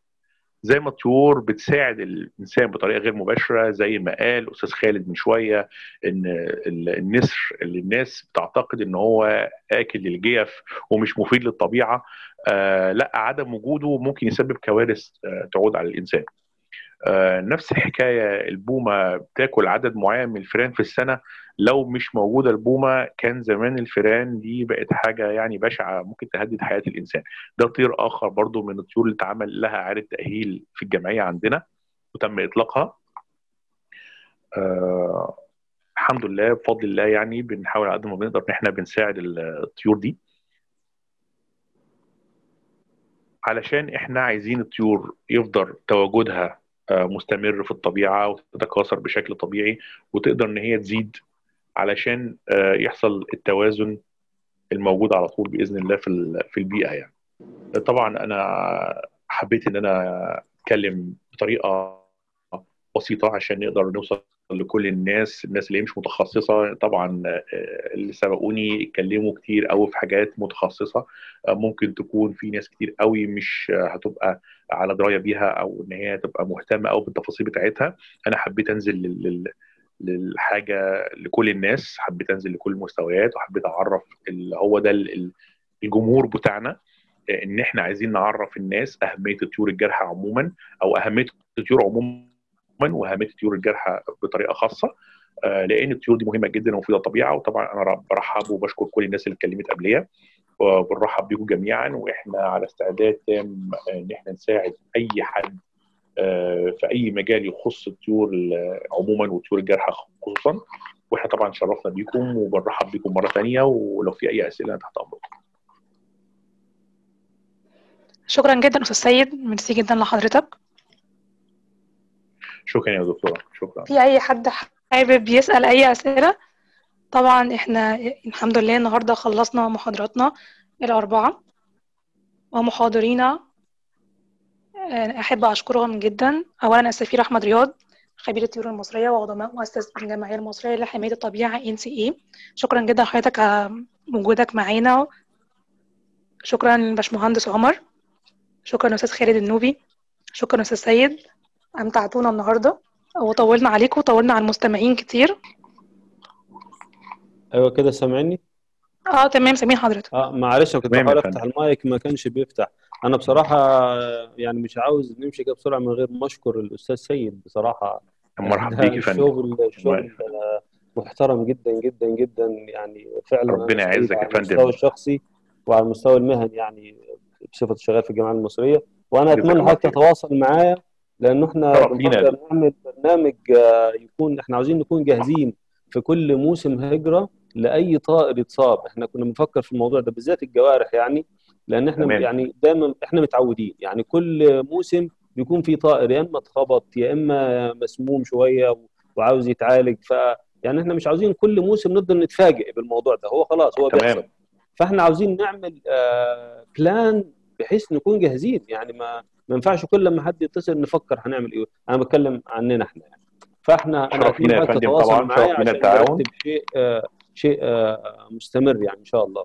زي ما الطيور بتساعد الإنسان بطريقة غير مباشرة زي ما قال أستاذ خالد من شوية إن النسر اللي الناس بتعتقد إن هو آكل للجيف ومش مفيد للطبيعة آه لأ عدم وجوده ممكن يسبب كوارث آه تعود على الإنسان. آه نفس الحكاية البومة بتاكل عدد معين من الفئران في السنة. لو مش موجودة البومة كان زمان الفئران دي بقت حاجة يعني بشعة ممكن تهدد حياة الإنسان. ده طير آخر برضو من الطيور اللي اتعمل لها إعادة تأهيل في الجمعية عندنا وتم إطلاقها. آه الحمد لله بفضل الله يعني بنحاول على قد ما بنقدر إن إحنا بنساعد الطيور دي. علشان إحنا عايزين الطيور يفضل تواجدها مستمر في الطبيعة وتتكاثر بشكل طبيعي وتقدر إن هي تزيد علشان يحصل التوازن الموجود على طول بإذن الله في في البيئة يعني. طبعا أنا حبيت إن أنا أتكلم بطريقة بسيطة عشان نقدر نوصل لكل الناس الناس اللي مش متخصصة طبعا اللي سبقوني اتكلموا كتير قوي في حاجات متخصصة ممكن تكون في ناس كتير قوي مش هتبقى على دراية بيها أو إن هي تبقى مهتمة قوي بالتفاصيل بتاعتها. أنا حبيت أنزل لل... للحاجة لكل الناس حبيت أنزل لكل المستويات وحبيت أعرف اللي هو ده الجمهور بتاعنا إن إحنا عايزين نعرف الناس أهمية الطيور الجارحه عموما أو أهمية الطيور عموما وأهمية الطيور الجارحه بطريقة خاصة لأن الطيور دي مهمة جدا ومفيدة للطبيعة وطبعا أنا برحب وبشكر كل الناس اللي اتكلمت قبليه وبنرحب بيكم جميعا وإحنا على استعداد تام إن إحنا نساعد أي حد في أي مجال يخص الطيور عموما والطيور الجارحه خصوصا وإحنا طبعا شرفنا بيكم وبنرحب بيكم مرة ثانية ولو في أي أسئلة تحت أمركم. شكرا جدا أستاذ سيد ميرسي جدا لحضرتك. شكرا يا دكتورة شكرا. في أي حد حابب يسأل أي أسئلة؟ طبعا إحنا الحمد لله النهارده خلصنا محاضراتنا الأربعة ومحاضرينا أحب أشكرهم جدا. اولا السفير أحمد رياض خبير الطيور المصرية وعضو مؤسس الجمعية المصرية لحماية الطبيعة NCE شكرا جدا لحضرتك على وجودك معانا. شكرا للباشمهندس عمر. شكرا أستاذ خالد النوبي. شكرا أستاذ سيد. أمتعتونا النهارده. وطولنا عليكم وطولنا على المستمعين كتير. أيوه كده سامعني؟ آه تمام سامعين حضرتك. آه معلش أنا كنت بحاول أفتح المايك ما كانش بيفتح. أنا بصراحة يعني مش عاوز نمشي كده بسرعة من غير ما أشكر الأستاذ سيد. بصراحة مرحبا بيك يا فندم. شغل شغل محترم جدا جدا جدا يعني فعلا ربنا يعزك يا فندم. على المستوى الشخصي وعلى المستوى المهني يعني بصفة شغال في الجامعة المصرية. وأنا أتمنى حضرتك تتواصل معايا لأنه إحنا بنقدر نعمل برنامج يكون إحنا عاوزين نكون جاهزين. في كل موسم هجرة لأي طائر يتصاب. إحنا كنا بنفكر في الموضوع ده بالذات الجوارح يعني لأن إحنا تمام. يعني دايما إحنا متعودين. يعني كل موسم بيكون في طائر يا إما اتخبط يا إما مسموم شوية وعاوز يتعالج. ف يعني إحنا مش عاوزين كل موسم نفضل نتفاجئ بالموضوع ده. هو خلاص هو. بيحصل. فإحنا عاوزين نعمل آه بلان بحيث نكون جاهزين. يعني ما ما ينفعش كل لما حد يتصل نفكر هنعمل إيه. أنا بتكلم عننا إحنا يعني. فاحنا أنا فندم طبعا معايا عشان نرتب شيء آه شيء آه مستمر يعني إن شاء الله.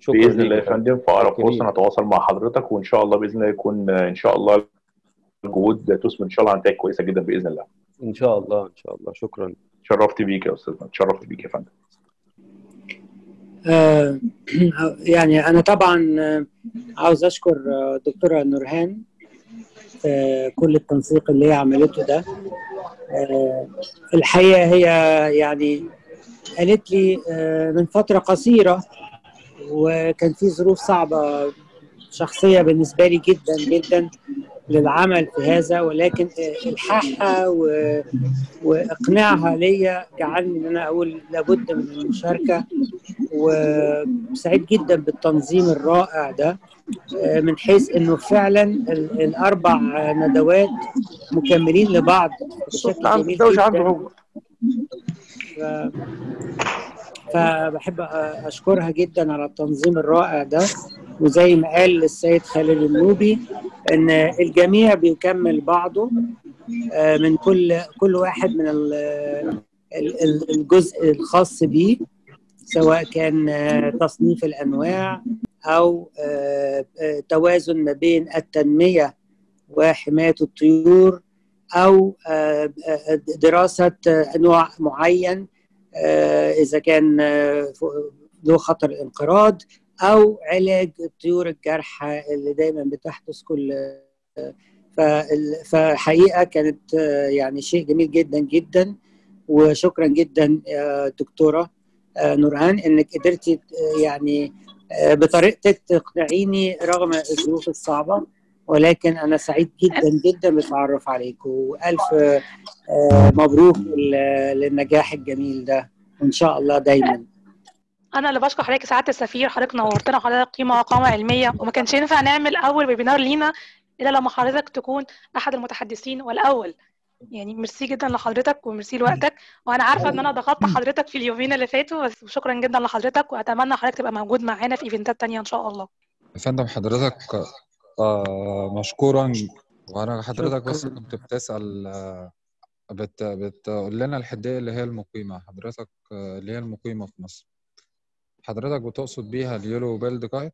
شكرا بإذن الله يا فندم. في اقرب. فرصة نتواصل مع حضرتك وإن شاء الله بإذن الله يكون إن شاء الله الجهود تثمر إن شاء الله نتائج كويسة جدا بإذن الله. إن شاء الله إن شاء الله. شكرا. شرفت بيك يا أستاذ اتشرفت بيك يا فندم. آه، *clears throat* يعني أنا طبعا آه، عاوز أشكر آه، دكتورة نورهان آه، كل التنسيق اللي هي عملته ده. آه، الحقيقة هي يعني قالت لي آه، من فترة قصيرة وكان في ظروف صعبة شخصية بالنسبة لي جدا جدا. للعمل في هذا ولكن إلحاحها و- وإقناعها ليا جعلني إن أنا أقول لابد من المشاركة وسعيد جدا بالتنظيم الرائع ده من حيث إنه فعلا ال- الأربع ندوات مكملين لبعض بشكل جميل جدا. ف- فبحب أشكرها جدا على التنظيم الرائع ده. وزي ما قال السيد خالد النوبي إن الجميع بيكمل بعضه آه، من كل كل واحد من ال- ال- ال- الجزء الخاص بيه سواء كان آه، تصنيف الأنواع أو آه، توازن ما بين التنمية وحماية الطيور أو دراسة نوع معين إذا كان ذو خطر الانقراض أو علاج الطيور الجارحه اللي دايما بتحدث كل آه، فحقيقة كانت آه، يعني شيء جميل جدا جدا. وشكرا جدا يا دكتورة آه، نورهان إنك قدرتي آه، يعني آه، بطريقتك تقنعيني رغم الظروف الصعبة. ولكن أنا سعيد جدا جدا بالتعرف عليك. وألف آه، مبروك لل- للنجاح الجميل ده. وإن شاء الله دايما. أنا اللي بشكر حضرتك سعادة السفير حضرتك نورتنا وحضرتك قيمة وقامة علمية وما كانش ينفع نعمل أول ويبينار لينا إلا لما حضرتك تكون أحد المتحدثين والأول. يعني ميرسي جدا لحضرتك وميرسي لوقتك. وأنا عارفة إن أنا ضغطت حضرتك في اليومين اللي فاتوا بس شكرا جدا لحضرتك وأتمنى حضرتك تبقى موجود معانا في event ات تانية إن شاء الله. يا فندم حضرتك آه مشكورا. وأنا حضرتك بس كنت بتسأل آه، بت بتقول لنا الحدية اللي هي المقيمة. حضرتك آه، اللي هي المقيمة في مصر. حضرتك بتقصد بيها ال yellow-billed kite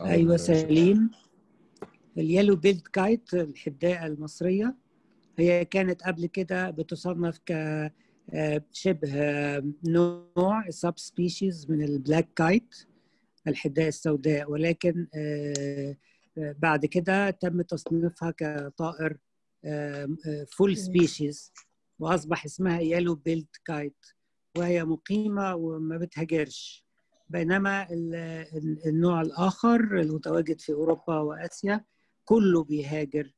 أو أيوه سليم ال yellow-billed kite الحداية المصرية. هي كانت قبل كده بتصنف ك آه، شبه آه، نوع subspecies من ال black kite الحداية السوداء. ولكن آه، بعد كده تم تصنيفها كطائر full species وأصبح اسمها yellow-billed kite وهي مقيمة وما بتهاجرش. بينما ال- ال- النوع الآخر المتواجد في أوروبا وآسيا كله بيهاجر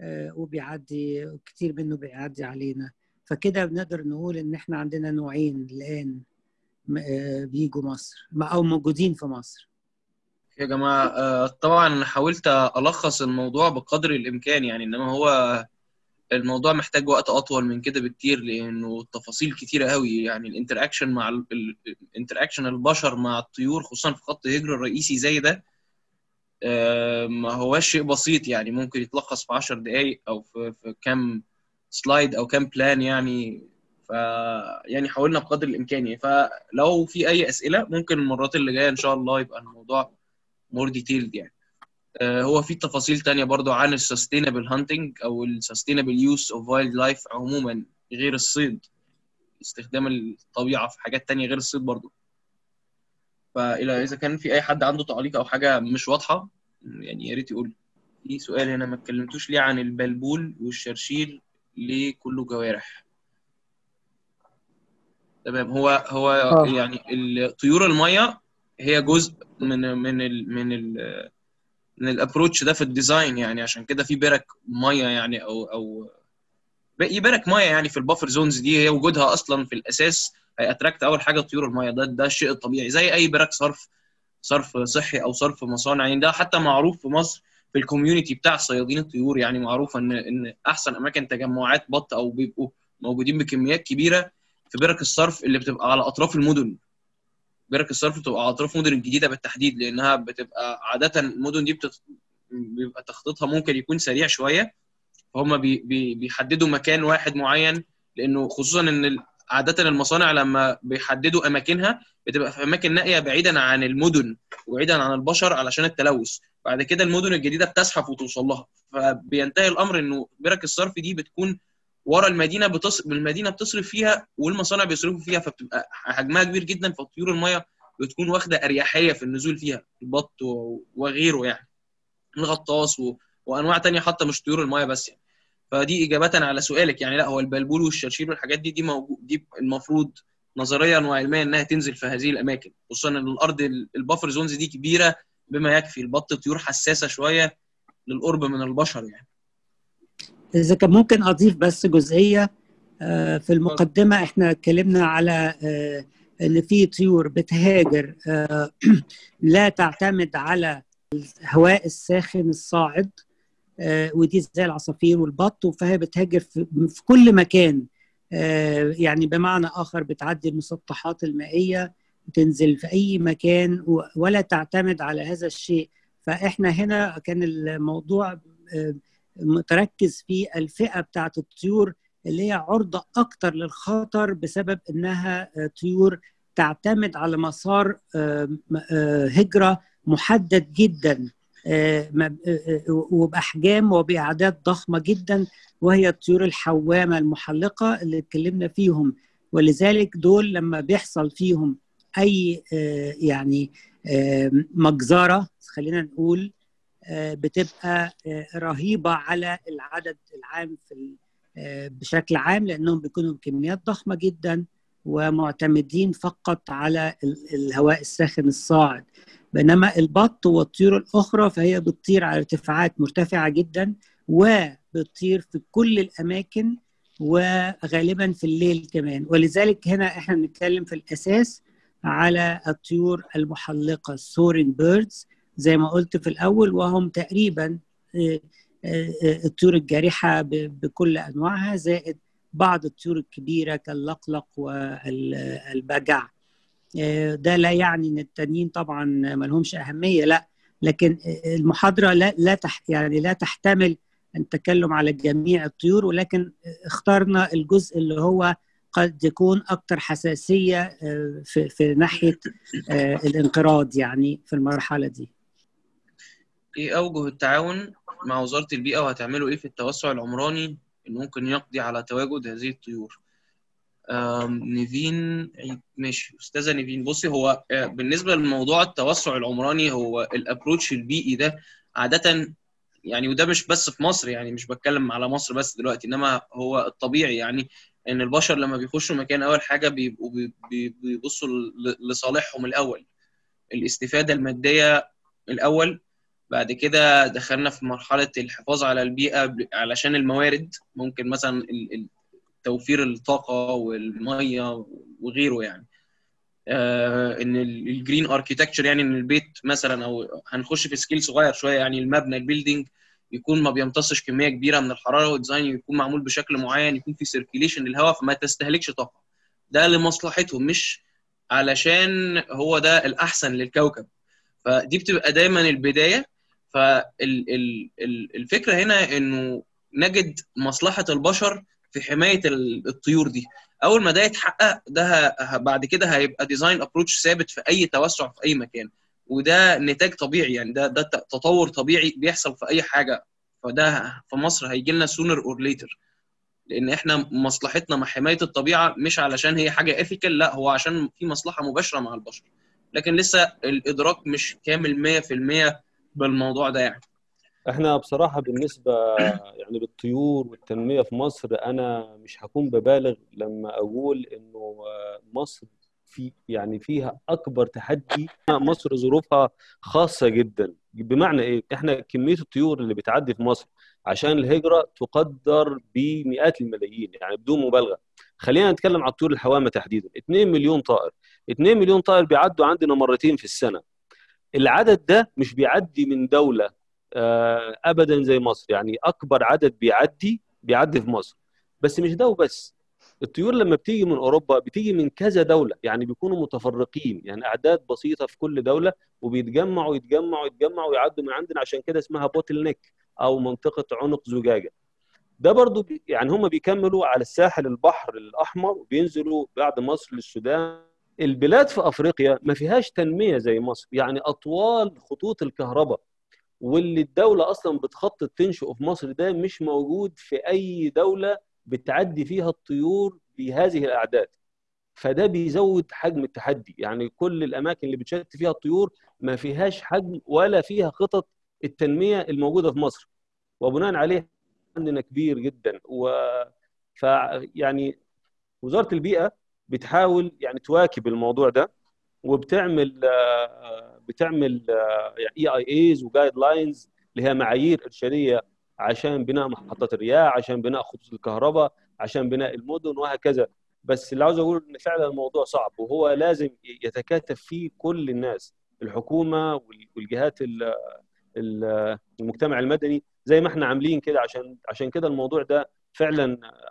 آه، وبيعدي كتير منه بيعدي علينا. فكده بنقدر نقول إن إحنا عندنا نوعين الآن آه، بيجوا مصر أو موجودين في مصر. يا جماعة آه، طبعا حاولت ألخص الموضوع بقدر الإمكان يعني إنما هو الموضوع محتاج وقت أطول من كده بكتير لأنه التفاصيل كتيرة قوي. يعني الانتراكشن مع ال interaction البشر مع الطيور خصوصا في خط هجرة رئيسي زي ده آه، ما هواش شيء بسيط. يعني ممكن يتلخص في 10 دقايق أو في في كام slide أو كام plan يعني. ف يعني حاولنا بقدر الإمكان يعني. فلو في أي أسئلة ممكن المرات اللي جاية إن شاء الله يبقى الموضوع more detailed يعني. هو في تفاصيل تانية برضو عن ال sustainable hunting أو ال sustainable use of wildlife عموما غير الصيد. استخدام الطبيعة في حاجات تانية غير الصيد برضو. فإلى إذا كان في أي حد عنده تعليق أو حاجة مش واضحة يعني يا ريت يقول. في سؤال هنا ما اتكلمتوش ليه عن البلبول والشرشير ليه كله جوارح؟ تمام هو هو آه. يعني الطيور المية هي جزء من من ال من ال من ال approach ده في ال design يعني عشان كده في برك مية يعني أو أو برك مية يعني في ال buffer zones دي هي وجودها أصلا في الأساس هي attract أول حاجة طيور المية. ده ده الشيء الطبيعي زي أي برك صرف صرف صحي أو صرف مصانع. يعني ده حتى معروف في مصر في ال community بتاع صيادين الطيور. يعني معروف إن إن أحسن أماكن تجمعات بط أو بيبقوا موجودين بكميات كبيرة في برك الصرف اللي بتبقى على أطراف المدن. برك الصرف بتبقى على أطراف المدن الجديده بالتحديد لأنها بتبقى عادة المدن دي بتت... بيبقى تخطيطها ممكن يكون سريع شوية فهم بي... بي... بيحددوا مكان واحد معين لأنه خصوصا إن. عادة المصانع لما بيحددوا أماكنها بتبقى في أماكن نائية بعيدا عن المدن وبعيدا عن البشر علشان التلوث بعد كده المدن الجديدة بتزحف وتوصل لها فبينتهي الأمر إنه برك الصرف دي بتكون ورا المدينة بتص... المدينة بتصرف فيها والمصانع بيصرفوا فيها فبتبقى حجمها كبير جدا فطيور المية بتكون واخدة أريحية في النزول فيها البط. وغيره يعني الغطاس و... وأنواع تانية حتى مش طيور المية بس يعني فدي اجابه على سؤالك يعني لا هو البلبول والشرشير والحاجات دي دي موجود دي المفروض نظريا وعلميا إنها تنزل في هذه الأماكن خصوصا إن الأرض البفر زونز دي كبيرة بما يكفي البط طيور حساسة شوية للقرب من البشر يعني إذا كان ممكن أضيف بس جزئية في المقدمة إحنا اتكلمنا على إن في طيور بتهاجر *clears throat* لا تعتمد على الهواء الساخن الصاعد ودي زي العصافير والبط فهي بتهاجر في كل مكان يعني بمعنى آخر بتعدي المسطحات المائية تنزل في أي مكان ولا تعتمد على هذا الشيء. فإحنا هنا كان الموضوع متركز في الفئة بتاعت الطيور اللي هي عرضة أكتر للخطر بسبب إنها طيور تعتمد على مسار هجرة محدد جدا وبأحجام وبأعداد ضخمة جدا وهي الطيور الحوامة المحلقة اللي اتكلمنا فيهم. ولذلك دول لما بيحصل فيهم أي يعني مجزرة خلينا نقول بتبقى رهيبة على العدد العام في بشكل عام لأنهم بيكونوا بكميات ضخمة جدا ومعتمدين فقط على الهواء الساخن الصاعد. بينما البط والطيور الأخرى فهي بتطير على ارتفاعات مرتفعة جدا وبتطير في كل الأماكن وغالبا في الليل كمان. ولذلك هنا إحنا بنتكلم في الأساس على الطيور المحلقة السورين بيردز زي ما قلت في الأول وهم تقريبا الطيور الجارحه بكل أنواعها زائد بعض الطيور الكبيرة كاللقلق والبجع ده لا يعني إن التانيين طبعا ما لهمش أهمية لا لكن المحاضرة لا لا تح يعني لا تحتمل التكلم على جميع الطيور ولكن اخترنا الجزء اللي هو قد يكون أكثر حساسية في في ناحية الانقراض يعني في المرحلة دي. إيه اوجه التعاون مع وزارة البيئة وهتعملوا إيه في التوسع العمراني اللي ممكن يقضي على تواجد هذه الطيور؟ نيفين ماشي أستاذة نيفين بصي هو بالنسبة لموضوع التوسع العمراني هو الابروتش البيئي ده عادة يعني وده مش بس في مصر يعني مش بتكلم على مصر بس دلوقتي إنما هو الطبيعي يعني إن البشر لما بيخشوا مكان أول حاجة بيبقوا بيبصوا لصالحهم الأول الاستفادة المادية الأول بعد كده دخلنا في مرحلة الحفاظ على البيئة علشان الموارد ممكن مثلا توفير الطاقة والمية وغيره يعني. آه إن ال green architecture يعني إن البيت مثلا أو هنخش في scale صغير شوية يعني المبنى ال building يكون ما بيمتصش كمية كبيرة من الحرارة وال design يكون معمول بشكل معين يكون في circulation للهواء فما تستهلكش طاقة. ده لمصلحتهم مش علشان هو ده الأحسن للكوكب. فدي بتبقى دايما البداية. فالفكرة هنا إنه نجد مصلحة البشر في حماية الطيور دي. أول ما ده يتحقق ده بعد كده هيبقى design approach ثابت في أي توسع في أي مكان. وده نتاج طبيعي يعني ده ده تطور طبيعي بيحصل في أي حاجة. فده في مصر هيجي لنا sooner or later لأن إحنا مصلحتنا مع حماية الطبيعة مش علشان هي حاجة ethical لا هو عشان في مصلحة مباشرة مع البشر. لكن لسه الإدراك مش كامل 100% بالموضوع ده يعني. إحنا بصراحة بالنسبة يعني للطيور والتنمية في مصر أنا مش هكون ببالغ لما أقول إنه مصر في يعني فيها أكبر تحدي مصر ظروفها خاصة جدا. بمعنى إيه؟ إحنا كمية الطيور اللي بتعدي في مصر عشان الهجرة تقدر بمئات الملايين يعني بدون مبالغة. خلينا نتكلم على الطيور الحوامة تحديدا. 2 مليون طائر. 2 مليون طائر بيعدوا عندنا مرتين في السنة. العدد ده مش بيعدي من دولة ابدا زي مصر. يعني أكبر عدد بيعدي بيعدي في مصر. بس مش ده وبس. الطيور لما بتيجي من أوروبا بتيجي من كذا دولة يعني بيكونوا متفرقين. يعني أعداد بسيطة في كل دولة وبيتجمعوا يتجمعوا يتجمعوا ويعدوا من عندنا عشان كده اسمها بوتل نيك أو منطقة عنق زجاجة. ده برضو يعني هم بيكملوا على الساحل البحر الأحمر وبينزلوا بعد مصر للسودان. البلاد في أفريقيا ما فيهاش تنمية زي مصر. يعني أطوال خطوط الكهرباء واللي الدولة أصلا بتخطط تنشئه في مصر ده مش موجود في أي دولة بتعدي فيها الطيور بهذه الأعداد. فده بيزود حجم التحدي. يعني كل الأماكن اللي بتشت فيها الطيور ما فيهاش حجم ولا فيها خطط التنمية الموجودة في مصر. وبناء عليه عندنا كبير جدا. و ف يعني وزارة البيئة بتحاول يعني تواكب الموضوع ده وبتعمل آه، بتعمل EIAs و guidelines اللي هي معايير إرشادية عشان بناء محطات الرياح عشان بناء خطوط الكهرباء عشان بناء المدن وهكذا. بس اللي عاوز أقول إن فعلا الموضوع صعب وهو لازم يتكاتف فيه كل الناس الحكومة وال- والجهات ال- ال- المجتمع المدني زي ما إحنا عاملين كده. عشان عشان كده الموضوع ده فعلا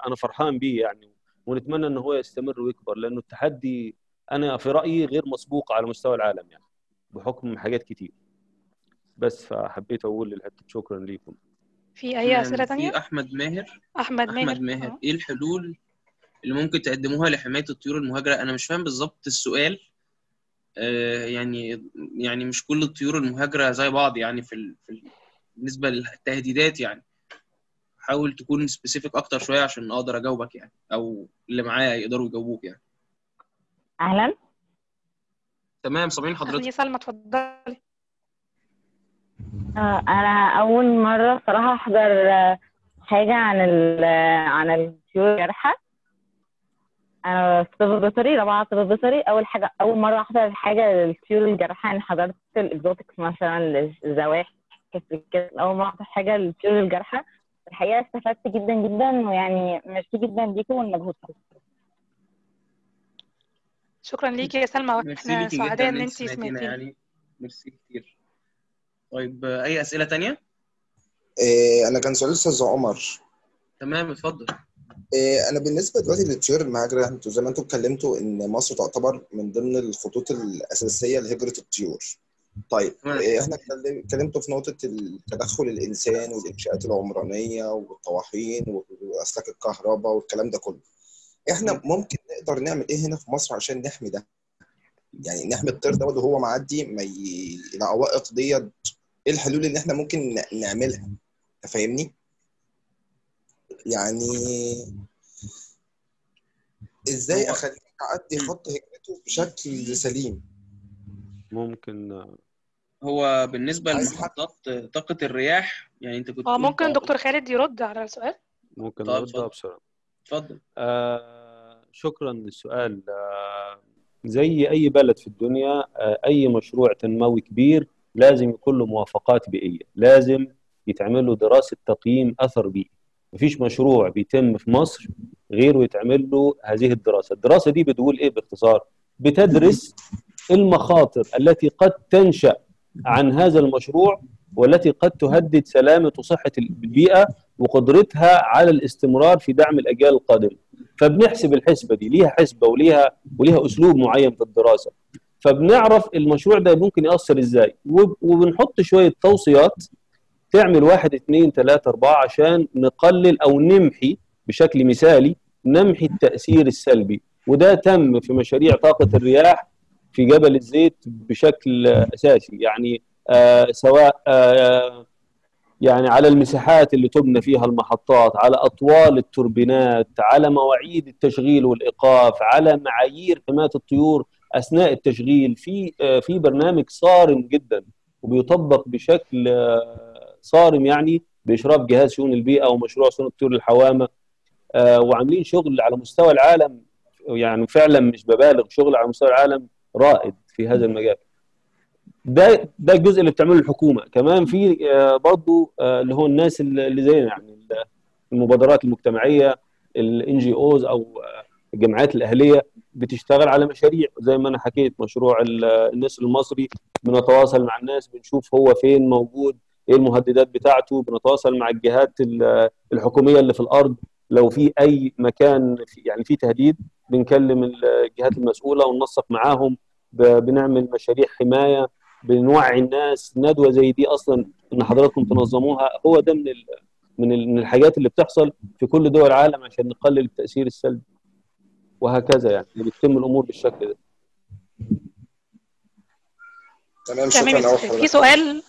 أنا فرحان بيه يعني. ونتمنى ان هو يستمر ويكبر لأنه التحدي أنا في رأيي غير مسبوق على مستوى العالم يعني بحكم حاجات كتير. بس فحبيت أقول للحتة شكرا لكم في أي أسئلة. تانية؟ في أحمد ماهر. أحمد ماهر. أحمد ماهر. آه. إيه الحلول اللي ممكن تقدموها لحماية الطيور المهاجرة؟ أنا مش فاهم بالظبط السؤال. آه يعني يعني مش كل الطيور المهاجرة زي بعض يعني في ال... في ال... بالنسبة للتهديدات يعني. حاول تكون سبيسيفيك أكتر شوية عشان أقدر أجاوبك يعني أو اللي معايا يقدروا يجاوبوك يعني. أهلا؟ تمام سامعين أهلا يا حضرتك سلمى اتفضلي. آه، أنا أول مرة صراحة أحضر آه، حاجة عن ال عن الطيور الجارحة. أنا في طب بيطري رابعة طب بيطري أول حاجة أول مرة أحضر حاجة للطيور الجارحة. يعني حضرت الإكزوتكس مثلا الزواحف كده أول مرة أحضر حاجة للطيور الجارحة. الحقيقة استفدت جدا جدا ويعني ميرسي جدا ليكم ولمجهودكم شكرا ليكي يا سلمى وإحنا سعداء إن ان انت سمعتينا يعني ميرسي كتير. طيب أي أسئلة تانية؟ إيه، أنا كان سؤال أستاذ عمر. تمام اتفضل. إيه، أنا بالنسبة دلوقتي للطيور المهاجرة أنتوا زي ما أنتوا اتكلمتوا إن مصر تعتبر من ضمن الخطوط الأساسية لهجرة الطيور. طيب. إيه، إحنا اتكلم- اتكلمتوا في نقطة التدخل الإنسان والإنشاءات العمرانية والطواحين وأسلاك الكهرباء والكلام ده كله. إحنا ممكن نقدر نعمل إيه هنا في مصر عشان نحمي ده؟ يعني نحمي الطير ده وهو معدي ما ي... العوائق ديت إيه الحلول اللي إحنا ممكن نعملها؟ أنت فاهمني؟ يعني إزاي اخليه يعدي خط هجرته بشكل سليم؟ ممكن هو بالنسبة لمحطات طاقة الرياح يعني انت كنت آه ممكن دكتور خالد يرد على السؤال؟ ممكن نردها اتفضل. بسرعة. اتفضل. آه شكرا للسؤال. آه زي أي بلد في الدنيا آه أي مشروع تنموي كبير لازم يكون له موافقات بيئية. لازم يتعمل له دراسة تقييم أثر بيئي. مفيش مشروع بيتم في مصر غير ويتعمل له هذه الدراسة. الدراسة دي بتقول إيه باختصار؟ بتدرس المخاطر التي قد تنشأ عن هذا المشروع والتي قد تهدد سلامة وصحه البيئة وقدرتها على الاستمرار في دعم الأجيال القادمة. فبنحسب الحسبة دي ليها حسبة وليها وليها أسلوب معين في الدراسة. فبنعرف المشروع ده ممكن يأثر إزاي. وب- وبنحط شوية توصيات تعمل واحد اثنين ثلاثة أربعة عشان نقلل أو نمحي بشكل مثالي نمحي التأثير السلبي. وده تم في مشاريع طاقة الرياح في جبل الزيت بشكل أساسي. يعني آه سواء آه يعني على المساحات اللي تبنى فيها المحطات على أطوال التوربينات على مواعيد التشغيل والإيقاف على معايير حماية الطيور أثناء التشغيل. في آه في برنامج صارم جدا وبيطبق بشكل صارم يعني بإشراف جهاز شؤون البيئة ومشروع صون الطيور الحوامه وعاملين شغل على مستوى العالم. يعني فعلا مش ببالغ شغل على مستوى العالم رائد في هذا المجال. ده ده الجزء اللي بتعمله الحكومة. كمان في آه برضو آه اللي هو الناس اللي زينا يعني المبادرات المجتمعية الان جي اوز أو الجمعيات الأهلية بتشتغل على مشاريع. زي ما أنا حكيت مشروع النسر المصري بنتواصل مع الناس بنشوف هو فين موجود إيه المهددات بتاعته بنتواصل مع الجهات الحكومية اللي في الأرض. لو في أي مكان في يعني في تهديد بنكلم الجهات المسؤولة وننسق معاهم. بنعمل مشاريع حماية بنوعي الناس. ندوة زي دي أصلا إن حضراتكم تنظموها هو ده من من من الحاجات اللي بتحصل في كل دول العالم عشان نقلل التأثير السلبي. وهكذا يعني بتتم الأمور بالشكل ده. تمام تمام شكرا. في سؤال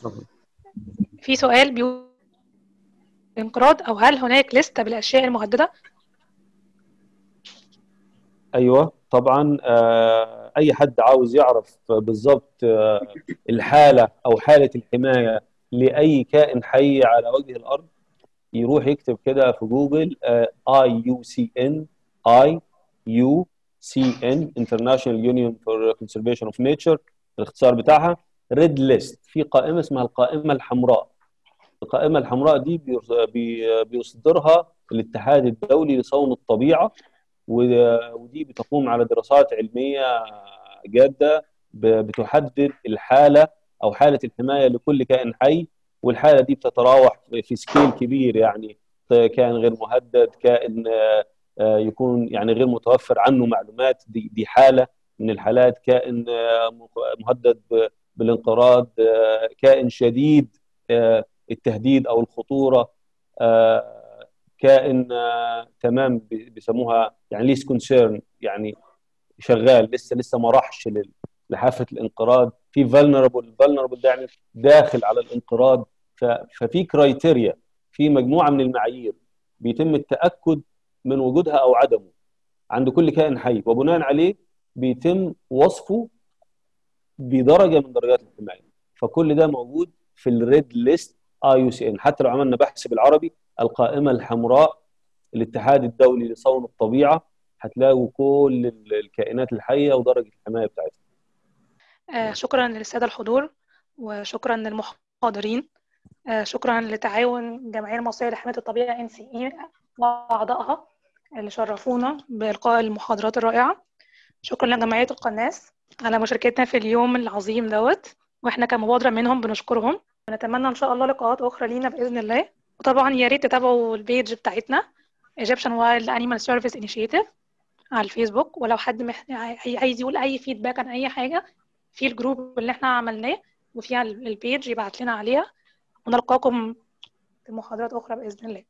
في سؤال بيقول انقراض أو هل هناك لستة بالأشياء المهددة؟ أيوه طبعا آه، أي حد عاوز يعرف بالضبط آه، الحالة أو حالة الحماية لأي كائن حي على وجه الأرض يروح يكتب كده في جوجل اي يو سي ان اي يو سي ان انترناشونال يونيون فور كونسرفيشن اوف نيتشر الاختصار بتاعها red list في قائمة اسمها القائمة الحمراء. القائمة الحمراء دي بيص- بي- بيصدرها الاتحاد الدولي لصون الطبيعة. ودي بتقوم على دراسات علمية جادة بتحدد الحالة أو حالة الحماية لكل كائن حي والحالة دي بتتراوح في scale كبير يعني كائن غير مهدد كائن آه، يكون يعني غير متوفر عنه معلومات دي, دي حالة من الحالات كائن آه، مهدد بالانقراض آه، كائن شديد التهديد أو الخطورة كائن آه، تمام بي- بيسموها يعني least concern يعني شغال لسه لسه ما راحش لحافة الانقراض. في vulnerable vulnerable ده يعني داخل على الانقراض. ففي criteria في مجموعة من المعايير بيتم التأكد من وجودها أو عدمه عند كل كائن حي. وبناء عليه بيتم وصفه بدرجة من درجات الحمايه فكل ده موجود في ال red list IUCN حتى لو عملنا بحث بالعربي القائمة الحمراء الاتحاد الدولي لصون الطبيعة هتلاقوا كل ال- الكائنات الحية ودرجة الحماية بتاعتها آه، شكرا للسادة الحضور وشكرا للمحاضرين. آه، شكرا لتعاون الجمعية المصرية لحماية الطبيعة NCE وأعضائها اللي شرفونا بإلقاء المحاضرات الرائعة. شكرا لجمعية القناص على مشاركتنا في اليوم العظيم دوت وإحنا كمبادرة منهم بنشكرهم. ونتمنى إن شاء الله لقاءات أخرى لينا بإذن الله. وطبعا يا ريت تتابعوا ال page بتاعتنا Egyptian Wild Animal Service Initiative على الفيسبوك ولو حد. عايز يقول أي feedback عن أي حاجة في ال group اللي إحنا عملناه وفيها ال page يبعت لنا عليها ونلقاكم في محاضرات أخرى بإذن الله